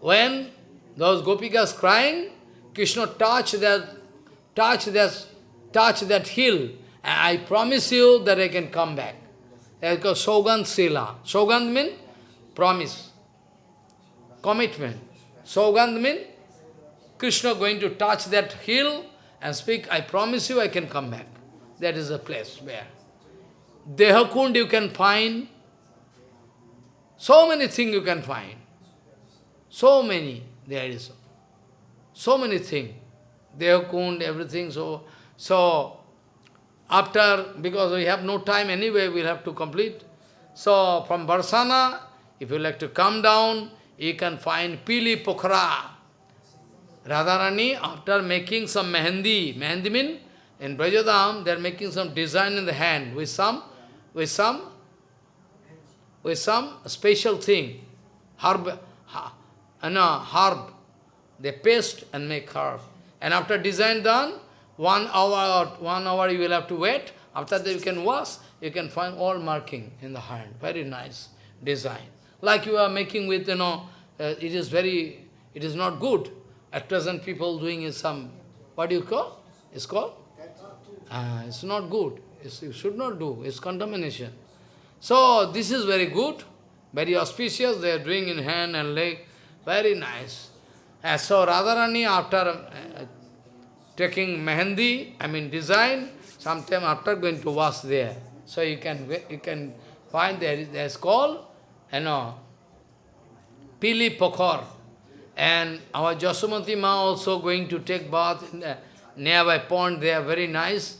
When those gopikas crying, Krishna touch that, touch that, touch that hill, I promise you that I can come back. That's called Shogan Sila. Shogan means promise, commitment. Shogan means Krishna going to touch that hill and speak, I promise you I can come back. That is the place where. Dehakund you can find. So many things you can find. So many there is. So many things. Dehakund, everything. So, so after, because we have no time anyway, we'll have to complete. So from Barsana, if you like to come down, you can find Pili Pokhara. Radharani, after making some mehendi, mehendi means in Brajadam, they are making some design in the hand with some, with some, with some special thing, herb, no, herb. They paste and make herb. And after design done, one hour or one hour you will have to wait. After that you can wash, you can find all marking in the hand. Very nice design. Like you are making with, you know, uh, it is very, it is not good. At present people doing is some, what do you call? It's called? Uh, it's not good. It's, you should not do. It's contamination. So this is very good, very auspicious. They are doing in hand and leg. Very nice. Uh, so Radharani after uh, taking mehendi, I mean design, sometime after going to wash there. So you can you can find there there's called, you know, Pili Pokhor. And our Jasumati Ma also going to take bath in the nearby pond, they are very nice.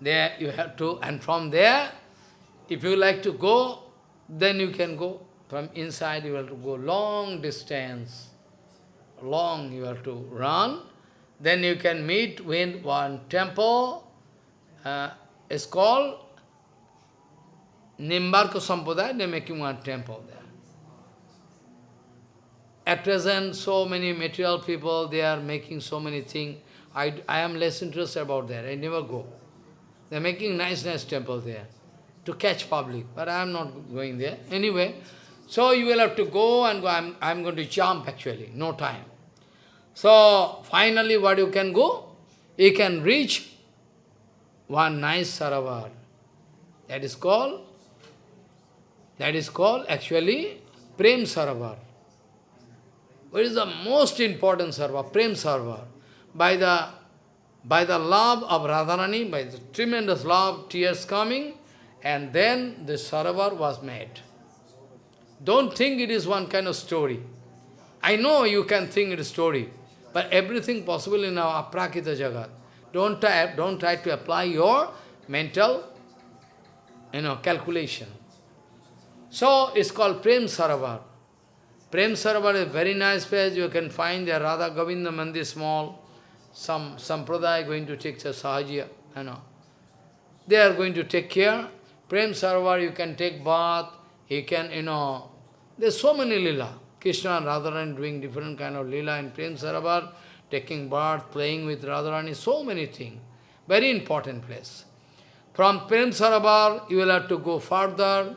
There you have to, and from there, if you like to go, then you can go. From inside you have to go long distance. Long you have to run. Then you can meet with one temple. Uh, it's called Nimbarka Sampradaya, they're making one temple there. At present, so many material people, they are making so many things. I, I am less interested about that. I never go. They're making nice, nice temple there to catch public, but I am not going there. Anyway, so you will have to go and go. I'm, I'm going to jump actually, no time. So, finally what you can go? You can reach one nice Saravar. That is called, that is called actually Prem Sarovar. What is the most important Sarva? Prem Sarva. By the, by the love of Radharani, by the tremendous love, tears coming, and then the Saravar was made. Don't think it is one kind of story. I know you can think it is story, but everything possible in our aprakrita jagat. Don't try, don't try to apply your mental you know, calculation. So it's called Prem Sarovar. Prem Sarovar is a very nice place. You can find the Radha Govinda Mandir small. Some sampradaya going to take the Sahaja, you know. They are going to take care. Prem Sarovar, you can take bath. He can, you know, there's so many lila. Krishna and Radharani doing different kind of lila in Prem Sarovar, taking bath, playing with Radharani, so many things. Very important place. From Prem Sarovar, you will have to go further.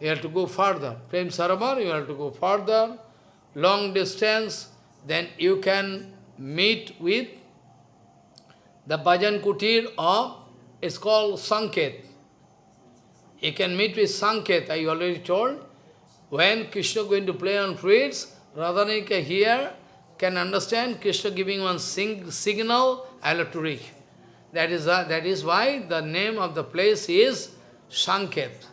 You have to go further. Prem Sarovar, you have to go further, long distance, then you can meet with the Bhajan Kutir of, it's called Sanket. You can meet with Sanket, I already told. When Krishna going to play on flutes, Radhanika here can understand Krishna giving one sing, signal, I have to reach. That is, uh, that is why the name of the place is Sanket.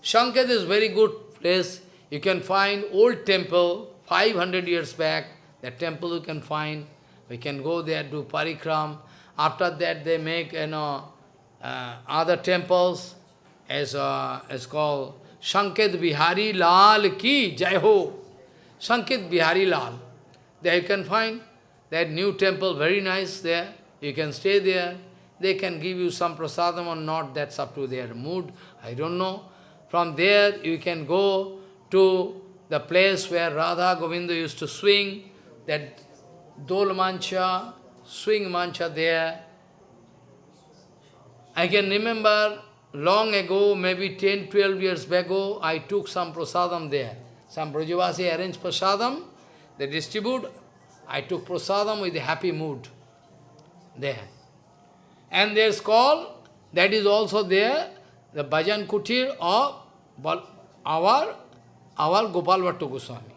Shanket is very good place. You can find old temple, 500 years back, that temple you can find. We can go there, do parikram. After that, they make, you know, uh, other temples, as uh, as called Sanket Bihari Lal Ki Jai Ho. Sanket Bihari Lal. There you can find that new temple, very nice there. You can stay there. They can give you some prasadam or not, that's up to their mood. I don't know. From there you can go to the place where Radha Govinda used to swing, that Dol Mancha, swing Mancha there. I can remember long ago, maybe 10, 12 years ago, I took some prasadam there. Some Brajavasi arranged prasadam, they distribute. I took prasadam with a happy mood there. And there's call, that is also there, the Bhajan Kutir of our, our Gopal Bhatta Goswami.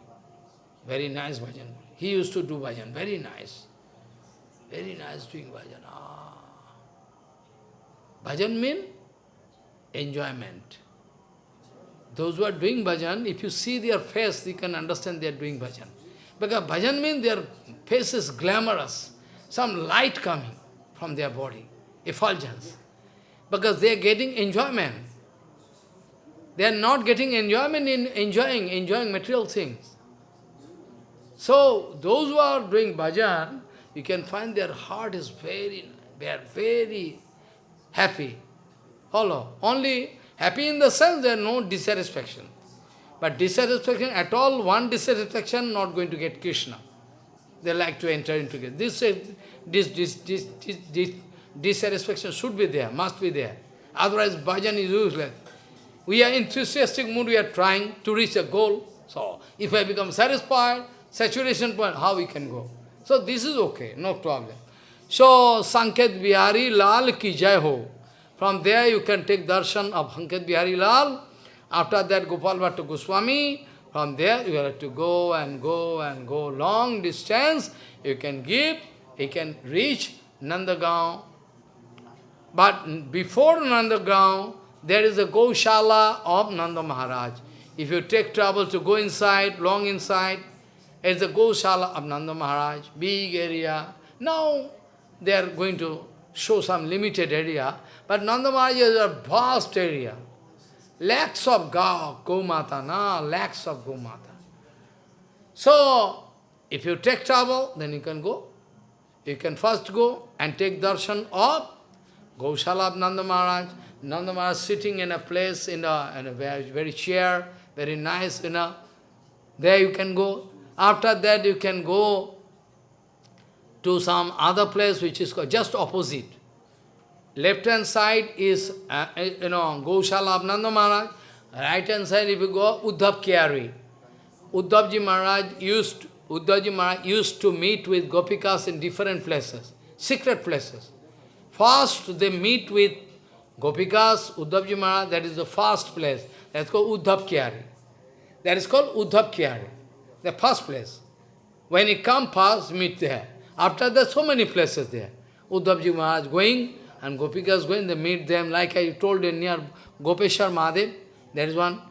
Very nice bhajan. He used to do bhajan, very nice. Very nice doing bhajan. Ah. Bhajan means enjoyment. Those who are doing bhajan, if you see their face, you can understand they are doing bhajan. Because bhajan means their face is glamorous, some light coming from their body, effulgence. Because they are getting enjoyment. They are not getting enjoyment in enjoying, enjoying material things. So, those who are doing bhajan, you can find their heart is very, they are very happy. Follow. Only happy in the sense there are no dissatisfaction. But dissatisfaction at all, one dissatisfaction not going to get Krishna. They like to enter into it. This, this, this, this, this, this dissatisfaction should be there, must be there. Otherwise, bhajan is useless. We are enthusiastic mood, we are trying to reach a goal. So, if I become satisfied, saturation point, how we can go? So, this is okay, no problem. So, Sanket Bihari Lal ki jai ho. From there you can take darshan of Sanket Bihari Lal. After that, Gopal Bhatta Goswami. From there, you have to go and go and go long distance. You can give, you can reach Nandagaon. But before Nandagaon, there is a Goshala of Nanda Maharaj. If you take trouble to go inside, long inside, it's a Goshala of Nanda Maharaj, big area. Now they are going to show some limited area, but Nanda Maharaj is a vast area. Lakhs of Ga, Gomata, na, lakhs of Gomata. So, if you take trouble, then you can go. You can first go and take darshan of Gaushala of Nanda Maharaj. Nanda Maharaj sitting in a place, in a, in a very, very chair, very nice, you know. There you can go. After that you can go to some other place which is just opposite. Left hand side is, uh, you know, Gaushala of Nanda Maharaj. Right hand side, if you go, Uddhav Kyari. Uddhavji Maharaj used, Uddhavji Maharaj used to meet with Gopikas in different places, secret places. First, they meet with Gopikas, Uddhavji Maharaj, that is the first place. That's called Uddhav Kyari. That is called Uddhav Kyari, the first place. When he come past, meet there. After that, so many places there. Uddhavji Maharaj going, and Gopikas going, they meet them, like I told you, near Gopeshwar Mahadev, there is one.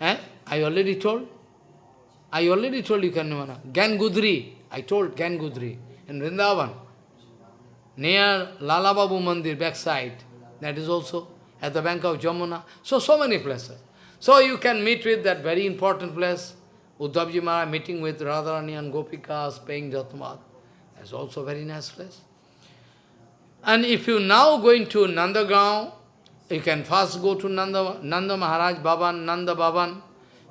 Eh? I already told. I already told you, Kanmana. Gan Gudri, I told Gan Gudri, in Vrindavan, near Lala Babu Mandir, backside, that is also at the bank of Jamuna. So, so many places. So you can meet with that very important place, Uddhavji Maharaj meeting with Radharani and Gopikas, paying Jatmat. That's also very nice place. And if you now going to Nandagaon, you can first go to Nanda, Nanda Maharaj Bhavan, Nanda Bhavan.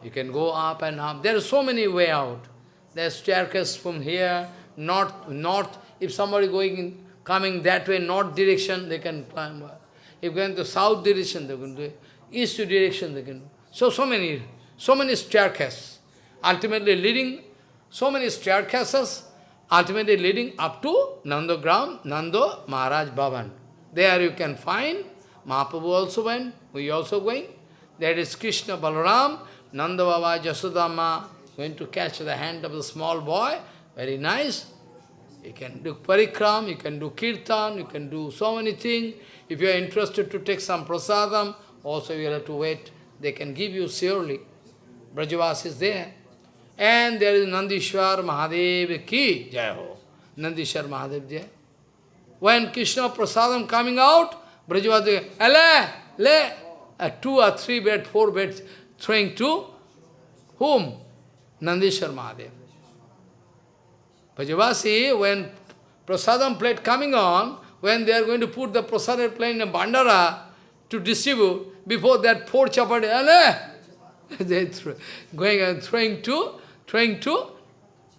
You can go up and up. There are so many way out. There's staircase from here, north, north. If somebody going in, coming that way, north direction, they can climb. If going to south direction, they can do it. East direction, they can do. So, so many, so many staircases. Ultimately leading, so many staircases, ultimately leading up to Nandogram, Nando Maharaj Bhavan. There you can find, Mahaprabhu also went, we also going. There is Krishna Balaram, Nanda Baba Jasudama, going to catch the hand of the small boy, very nice. You can do parikram, you can do kirtan, you can do so many things. If you are interested to take some prasadam, also you have to wait. They can give you surely. Brajavas is there. And there is Nandishwar Mahadev ki jai ho. Nandishwar Mahadev jai. When Krishna Prasadam coming out, Brajavas Ale, le, uh, two or three beds, four beds, throwing to whom? Nandishwar Mahadev. Brajavasi, when Prasadam plate coming on, when they are going to put the Prasadam plate in a bandara to distribute, before that four chapati, [LAUGHS] they throw, going and throwing to, throwing to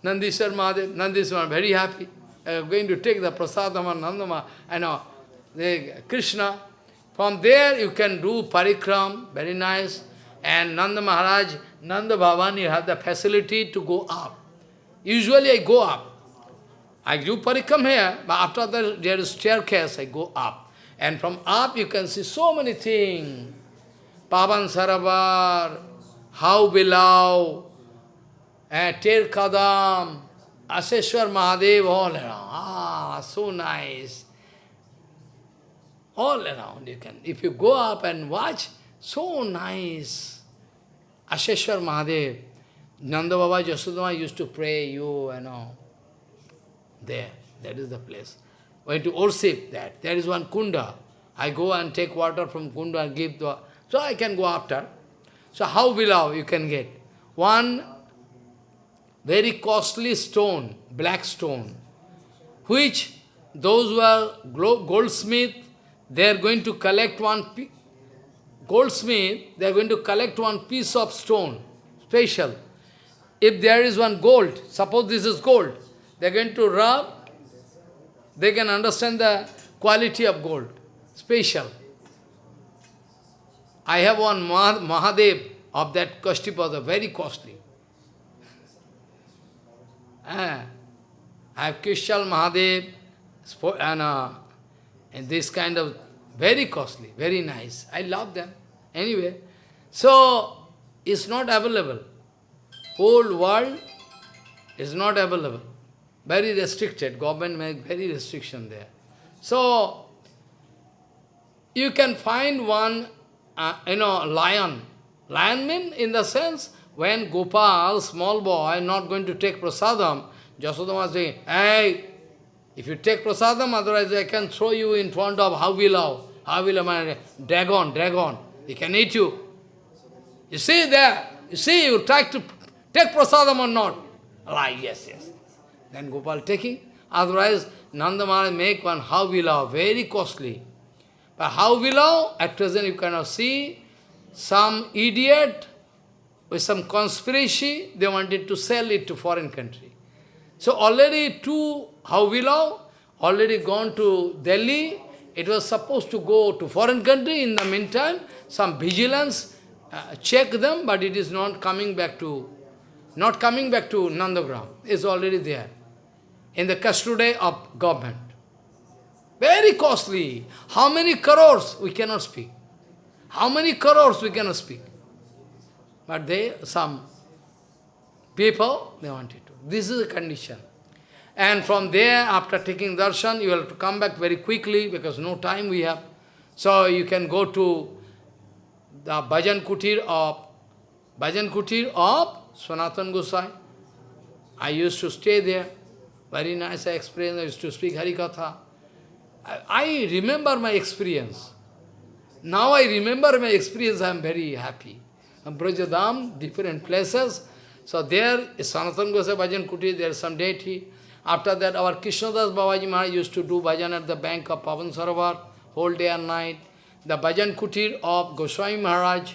Nandishwar Mahadev. Nandishwar very happy. Uh, going to take the prasadam and Nandama, I know, the Krishna. From there you can do parikram, very nice. And Nanda Maharaj, Nanda you have the facility to go up. Usually I go up. I do parikram here, but after that there is staircase, I go up. And from up you can see so many things. Pavan Saravar, how below, uh, Ter Kadam, Asheshwar Mahadev, all around. Ah, so nice. All around you can. If you go up and watch, so nice. Asheshwar Mahadev, Nanda Baba used to pray, you, you know, there. That is the place. Went to worship that. There is one kunda. I go and take water from kunda and give the... So I can go after. So how below you can get? One very costly stone, black stone, which those who are goldsmith, they are going to collect one goldsmith, they are going to collect one piece of stone, special. If there is one gold, suppose this is gold, they're going to rub, they can understand the quality of gold, special. I have one Mahadev of that Kashtipada, very costly. Ah, I have Krishna Mahadev, and, uh, and this kind of very costly, very nice. I love them. Anyway, so it's not available. Whole world is not available. Very restricted. Government make very restriction there. So, you can find one, uh, you know, lion. Lion mean in the sense, when Gopal, small boy, not going to take prasadam, Jasodama saying, hey, if you take prasadam, otherwise I can throw you in front of Havilav. Havilav, dragon, dragon. He can eat you. You see there, you see, you try to take prasadam or not. Like, yes, yes. Then Gopal taking. Otherwise, Nanda Maharaj make one Havilav, very costly. But Havilav, at present you cannot see, some idiot with some conspiracy, they wanted to sell it to foreign country. So already two Havilav, already gone to Delhi, it was supposed to go to foreign country. In the meantime, some vigilance uh, check them, but it is not coming back to, not coming back to Nandagram. It's already there in the custody of government. Very costly. How many crores we cannot speak. How many crores we cannot speak. But they, some people, they wanted to. This is the condition. And from there, after taking darshan, you have to come back very quickly because no time we have. So you can go to the Bhajan Kutir of Bhajan Kutir of Sanatan Gosai. I used to stay there. Very nice experience. I used to speak Harikatha. I, I remember my experience. Now I remember my experience, I am very happy. Brajadam, different places. So there is Sanatan Gosai Bhajan Kutir, there is some deity. After that, our Krishnadas Babaji Maharaj used to do bhajan at the bank of Pavan Sarovar, whole day and night. The bhajan kutir of Goswami Maharaj,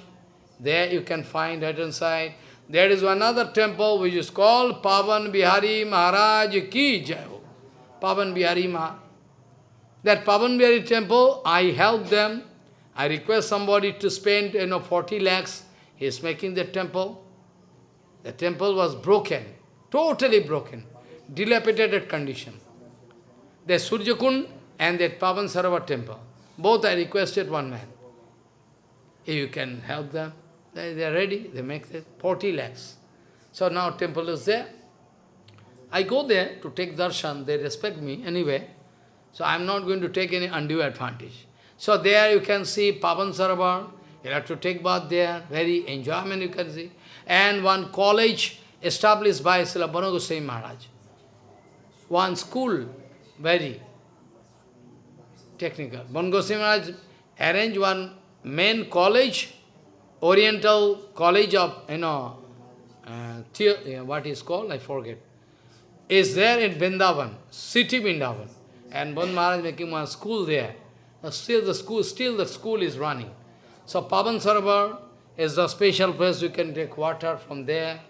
there you can find right inside. There is another temple which is called Pavan Bihari Maharaj Ki Jai. Pavan Bihari Maharaj. That Pavan Bihari temple, I help them. I request somebody to spend you know, 40 lakhs. He is making the temple. The temple was broken, totally broken dilapidated condition. The Surjakund and the Pavan Sarovar temple, both I requested one man. If you can help them, they are ready, they make the 40 lakhs. So now temple is there. I go there to take darshan, they respect me anyway. So I am not going to take any undue advantage. So there you can see Pavan Sarovar, you have to take bath there, very enjoyment you can see. And one college established by Srila Bon Maharaj one school, very technical. Bon Goswami arranged one main college, Oriental College of, you know, uh, what is called, I forget, is there in Vrindavan, city Vrindavan. And Bon Maharaj making one school there. Still the school, still the school is running. So Pavan Sarovar is the special place you can take water from there.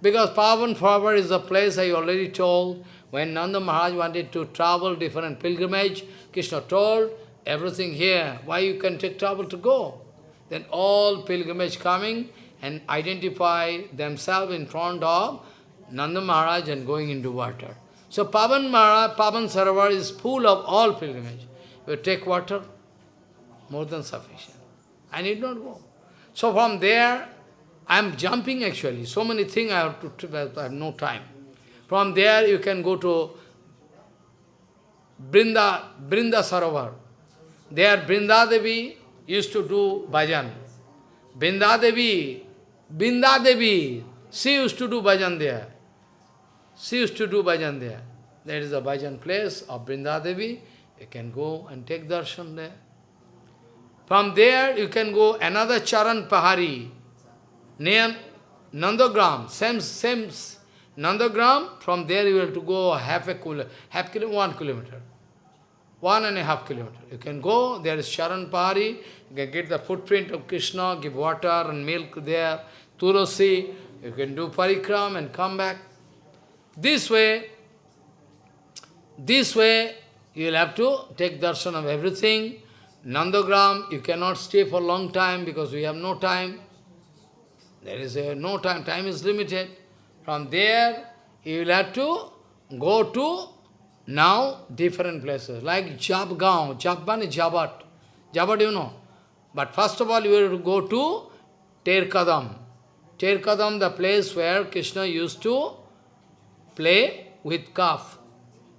Because Pavan Sarovar is the place I already told, when Nanda Maharaj wanted to travel different pilgrimage, Krishna told, everything here, why you can take trouble to go? Then all pilgrimage coming and identify themselves in front of Nanda Maharaj and going into water. So Pavan Maharaj, Pavan Sarovar is full of all pilgrimage. You take water, more than sufficient. I need not go. So from there, I am jumping actually. So many things I have to, I have no time. From there you can go to Brinda, Brinda Sarovar. There Brinda Devi used to do bhajan. Brinda Devi, Brinda Devi, she used to do bhajan there. She used to do bhajan there. There is a bhajan place of Brinda Devi. You can go and take darshan there. From there you can go another Charan Pahari, near Nandagram, same, same, Nandagram, from there you have to go half a kilo, half kilo, one kilometer. One and a half kilometer. You can go, there is Charan Pahari, you can get the footprint of Krishna, give water and milk there, Tulasi, you can do parikram and come back. This way, this way, you will have to take darshan of everything. Nandagram, you cannot stay for a long time because we have no time. There is a, no time, time is limited. From there, you will have to go to now different places, like Jabgaon, Jabban is Jabat. Jabat you know. But first of all, you will go to Terkadam. Terkadam, the place where Krishna used to play with calf.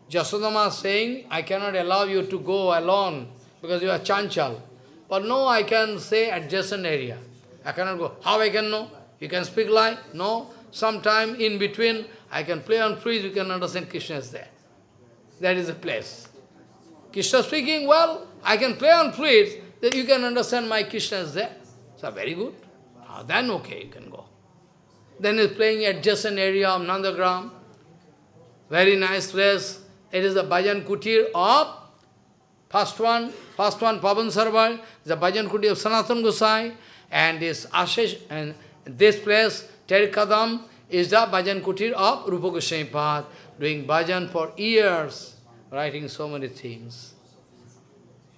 Jasodama saying, I cannot allow you to go alone because you are chanchal. But no, I can say adjacent area. I cannot go. How I can know? You can speak lie? No. Sometime in between, I can play on flute, you can understand Krishna is there. That is the place. Krishna speaking, well, I can play on that you can understand my Krishna is there. So very good. Then okay, you can go. Then he's playing adjacent area of Nandagram. Very nice place. It is the Bhajan Kutir of first one, first one, Pavan Sarovar, the Bhajan Kutir of Sanatan Gosai, and this Ashish, and this place, Terikadam, is the Bhajan Kutir of Rupa Goswami Pad, doing bhajan for years, writing so many things.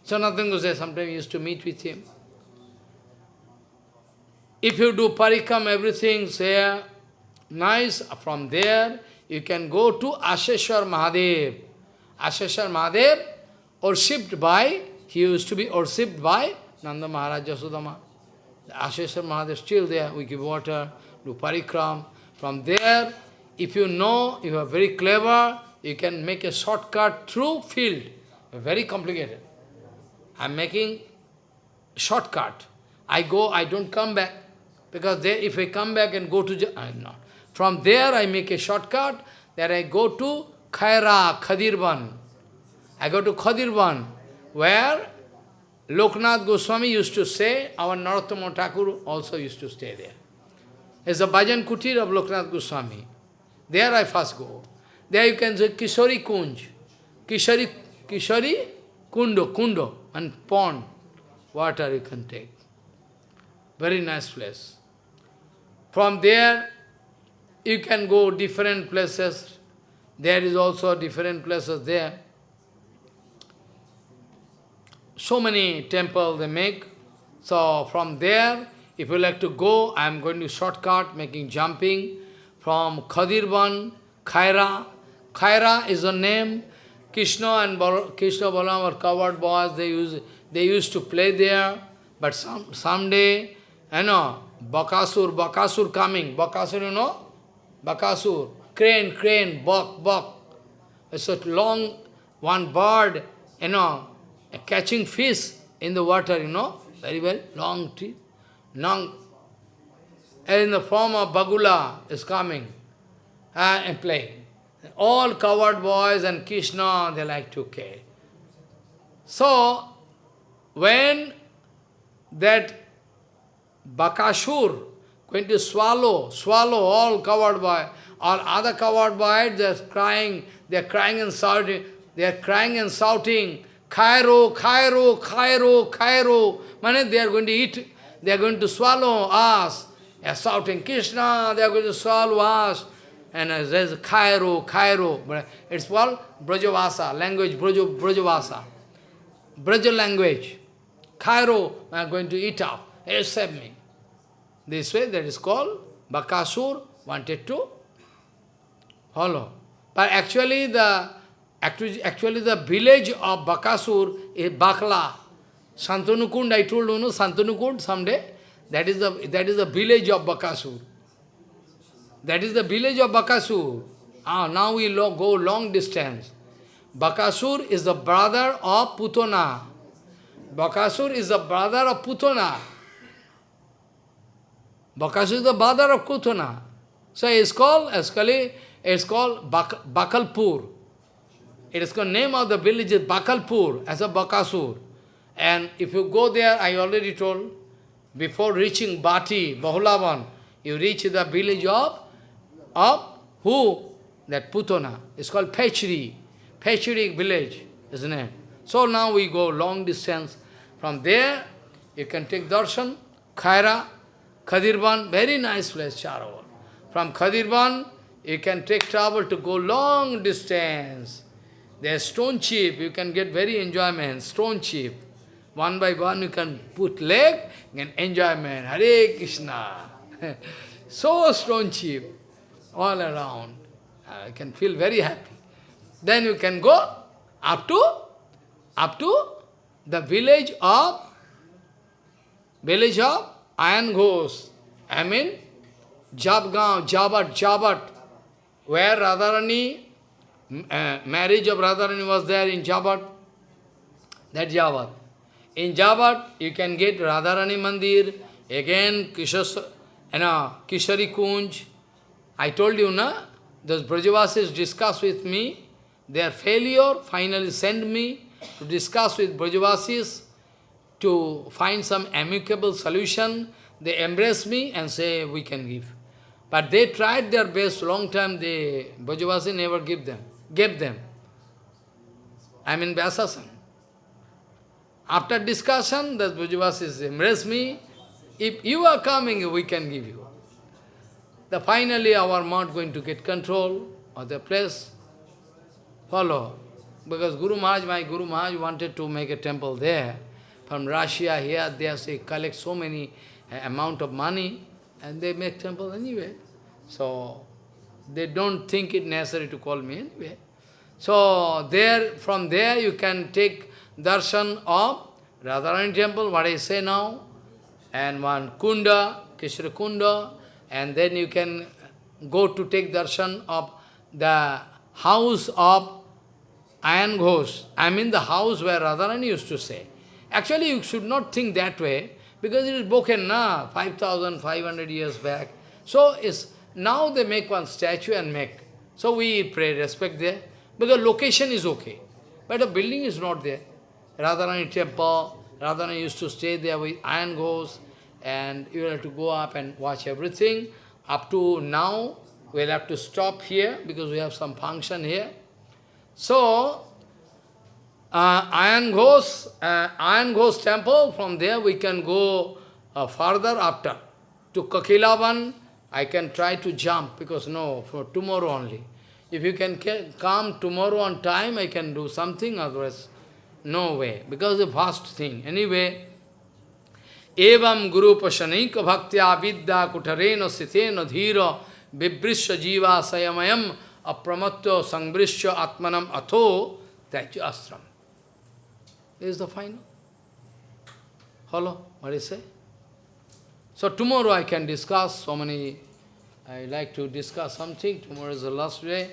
Sanatan Gosai sometimes used to meet with him. If you do parikam, everything there, nice, from there, you can go to Asheshwar Mahadev. Asheshwar Mahadev, worshipped by, he used to be worshipped by Nanda Maharaj Yasodama. Asheshwar Mahadev still there, we give water, do parikram. From there, if you know, you are very clever, you can make a shortcut through field. Very complicated. I am making shortcut. I go, I don't come back. Because there, if I come back and go to... I am not. From there I make a shortcut, there I go to Khaira, Khadirban. I go to Khadirvan, where Loknath Goswami used to stay, our Narottama Thakur also used to stay there. It's a Bhajan Kutir of Loknath Goswami. There I first go. There you can say Kishori Kunj. Kishori, Kishori Kundo, Kundo, and pond. Water you can take. Very nice place. From there, you can go different places. There is also different places there. So many temples they make. So from there, if you like to go, I am going to shortcut, making jumping from Khadirban, Khaira. Khaira is a name. Krishna and Krishna Balaram were covered boys. They used, they used to play there. But some someday, you know, Bakasur, Bakasur coming. Bakasur, you know? Bakasur. Crane, crane, buck, buck. It's a long, one bird, you know, catching fish in the water, you know, very well, long teeth, long, and in the form of Bagula is coming uh, and playing. All covered boys and Krishna, they like to play. So, when that Bakasur going to swallow, swallow all covered by, or other covered boys, they're crying, they're crying and shouting, they're crying and shouting, Cairo, Cairo, Cairo, Cairo. Mane, they are going to eat, they are going to swallow us. They are shouting, Krishna, they are going to swallow us. And there's Cairo, Cairo. It's called Brajavasa, language, Braja, Brajavasa. Braja language. Cairo, I am going to eat up. Accept me. This way, that is called Bakasur wanted to follow. But actually the actually, actually the village of Bakasur is Bakla. Santanukund, I told you, no, Santanukund someday, that is the that is the village of Bakasur. That is the village of Bakasur. Ah, now we lo go long distance. Bakasur is the brother of Putana. Bakasur is the brother of Putana. Bakasur is the brother of Putana. So it's called, actually, it's called Bak Bakalpur. It is called name of the village is Bakalpur as a Bakasur. And if you go there, I already told, before reaching Bati, Bahulavan, you reach the village of, of who? That Putana. It's called Pechri. Pechri village is the name. So now we go long distance. From there, you can take darshan, Khaira, Khadirban, very nice place, Charavar. From Khadirban, you can take travel to go long distance. There's stone chip, you can get very enjoyment, stone chip. One by one you can put leg, and enjoyment, Hare Krishna. [LAUGHS] so stone chip, all around. Uh, I can feel very happy. Then you can go up to, up to the village of, village of Iron. I mean, Jabgaon, Jabat, Jabat, where Radharani, uh, marriage of Radharani was there in Jabat, that Jabat. In Jabat, you can get Radharani Mandir, again Kishas, you know, Kishori Kunj. I told you, na, those Brajavasis discussed with me, their failure finally send me to discuss with Brajavasis to find some amicable solution. They embrace me and say, we can give. But they tried their best, long time, they, Brajavasi never give them, gave them. I mean Vyasasan. After discussion, the Brajavasis embrace me. If you are coming, we can give you. The finally our mouth going to get control of the place. Follow. Because Guru Maharaj, my Guru Maharaj wanted to make a temple there. From Russia, here, there, they collect so many uh, amount of money, and they make temple anyway. So, they don't think it necessary to call me anyway. So, there, from there you can take darshan of Radharani temple, what I say now, and one kunda, Kishra kunda, and then you can go to take darshan of the house of Iron Ghosh. I mean the house where Radharani used to stay. Actually, you should not think that way, because it is broken now, 5,500 years back. So, it's, now they make one statue and make. So we pray, respect there, because location is okay. But the building is not there. Radharani temple, Radharani used to stay there with iron ghosts, and you have to go up and watch everything. Up to now, we'll have to stop here, because we have some function here. So, uh, Iron Ghosh, uh, Iron Ghosh temple, from there we can go uh, further after. To Kokilavan, I can try to jump, because no, for tomorrow only. If you can come tomorrow on time, I can do something, otherwise, no way, because the vast thing. Anyway, evam guru pashanika bhaktya vidya kutareno sitheno dhira vibrisya jiva sayamayam apramatya sangbrisya atmanam atho tyajya astram. This is the final. Hello, what do you say? So tomorrow I can discuss so many, I like to discuss something, tomorrow is the last day.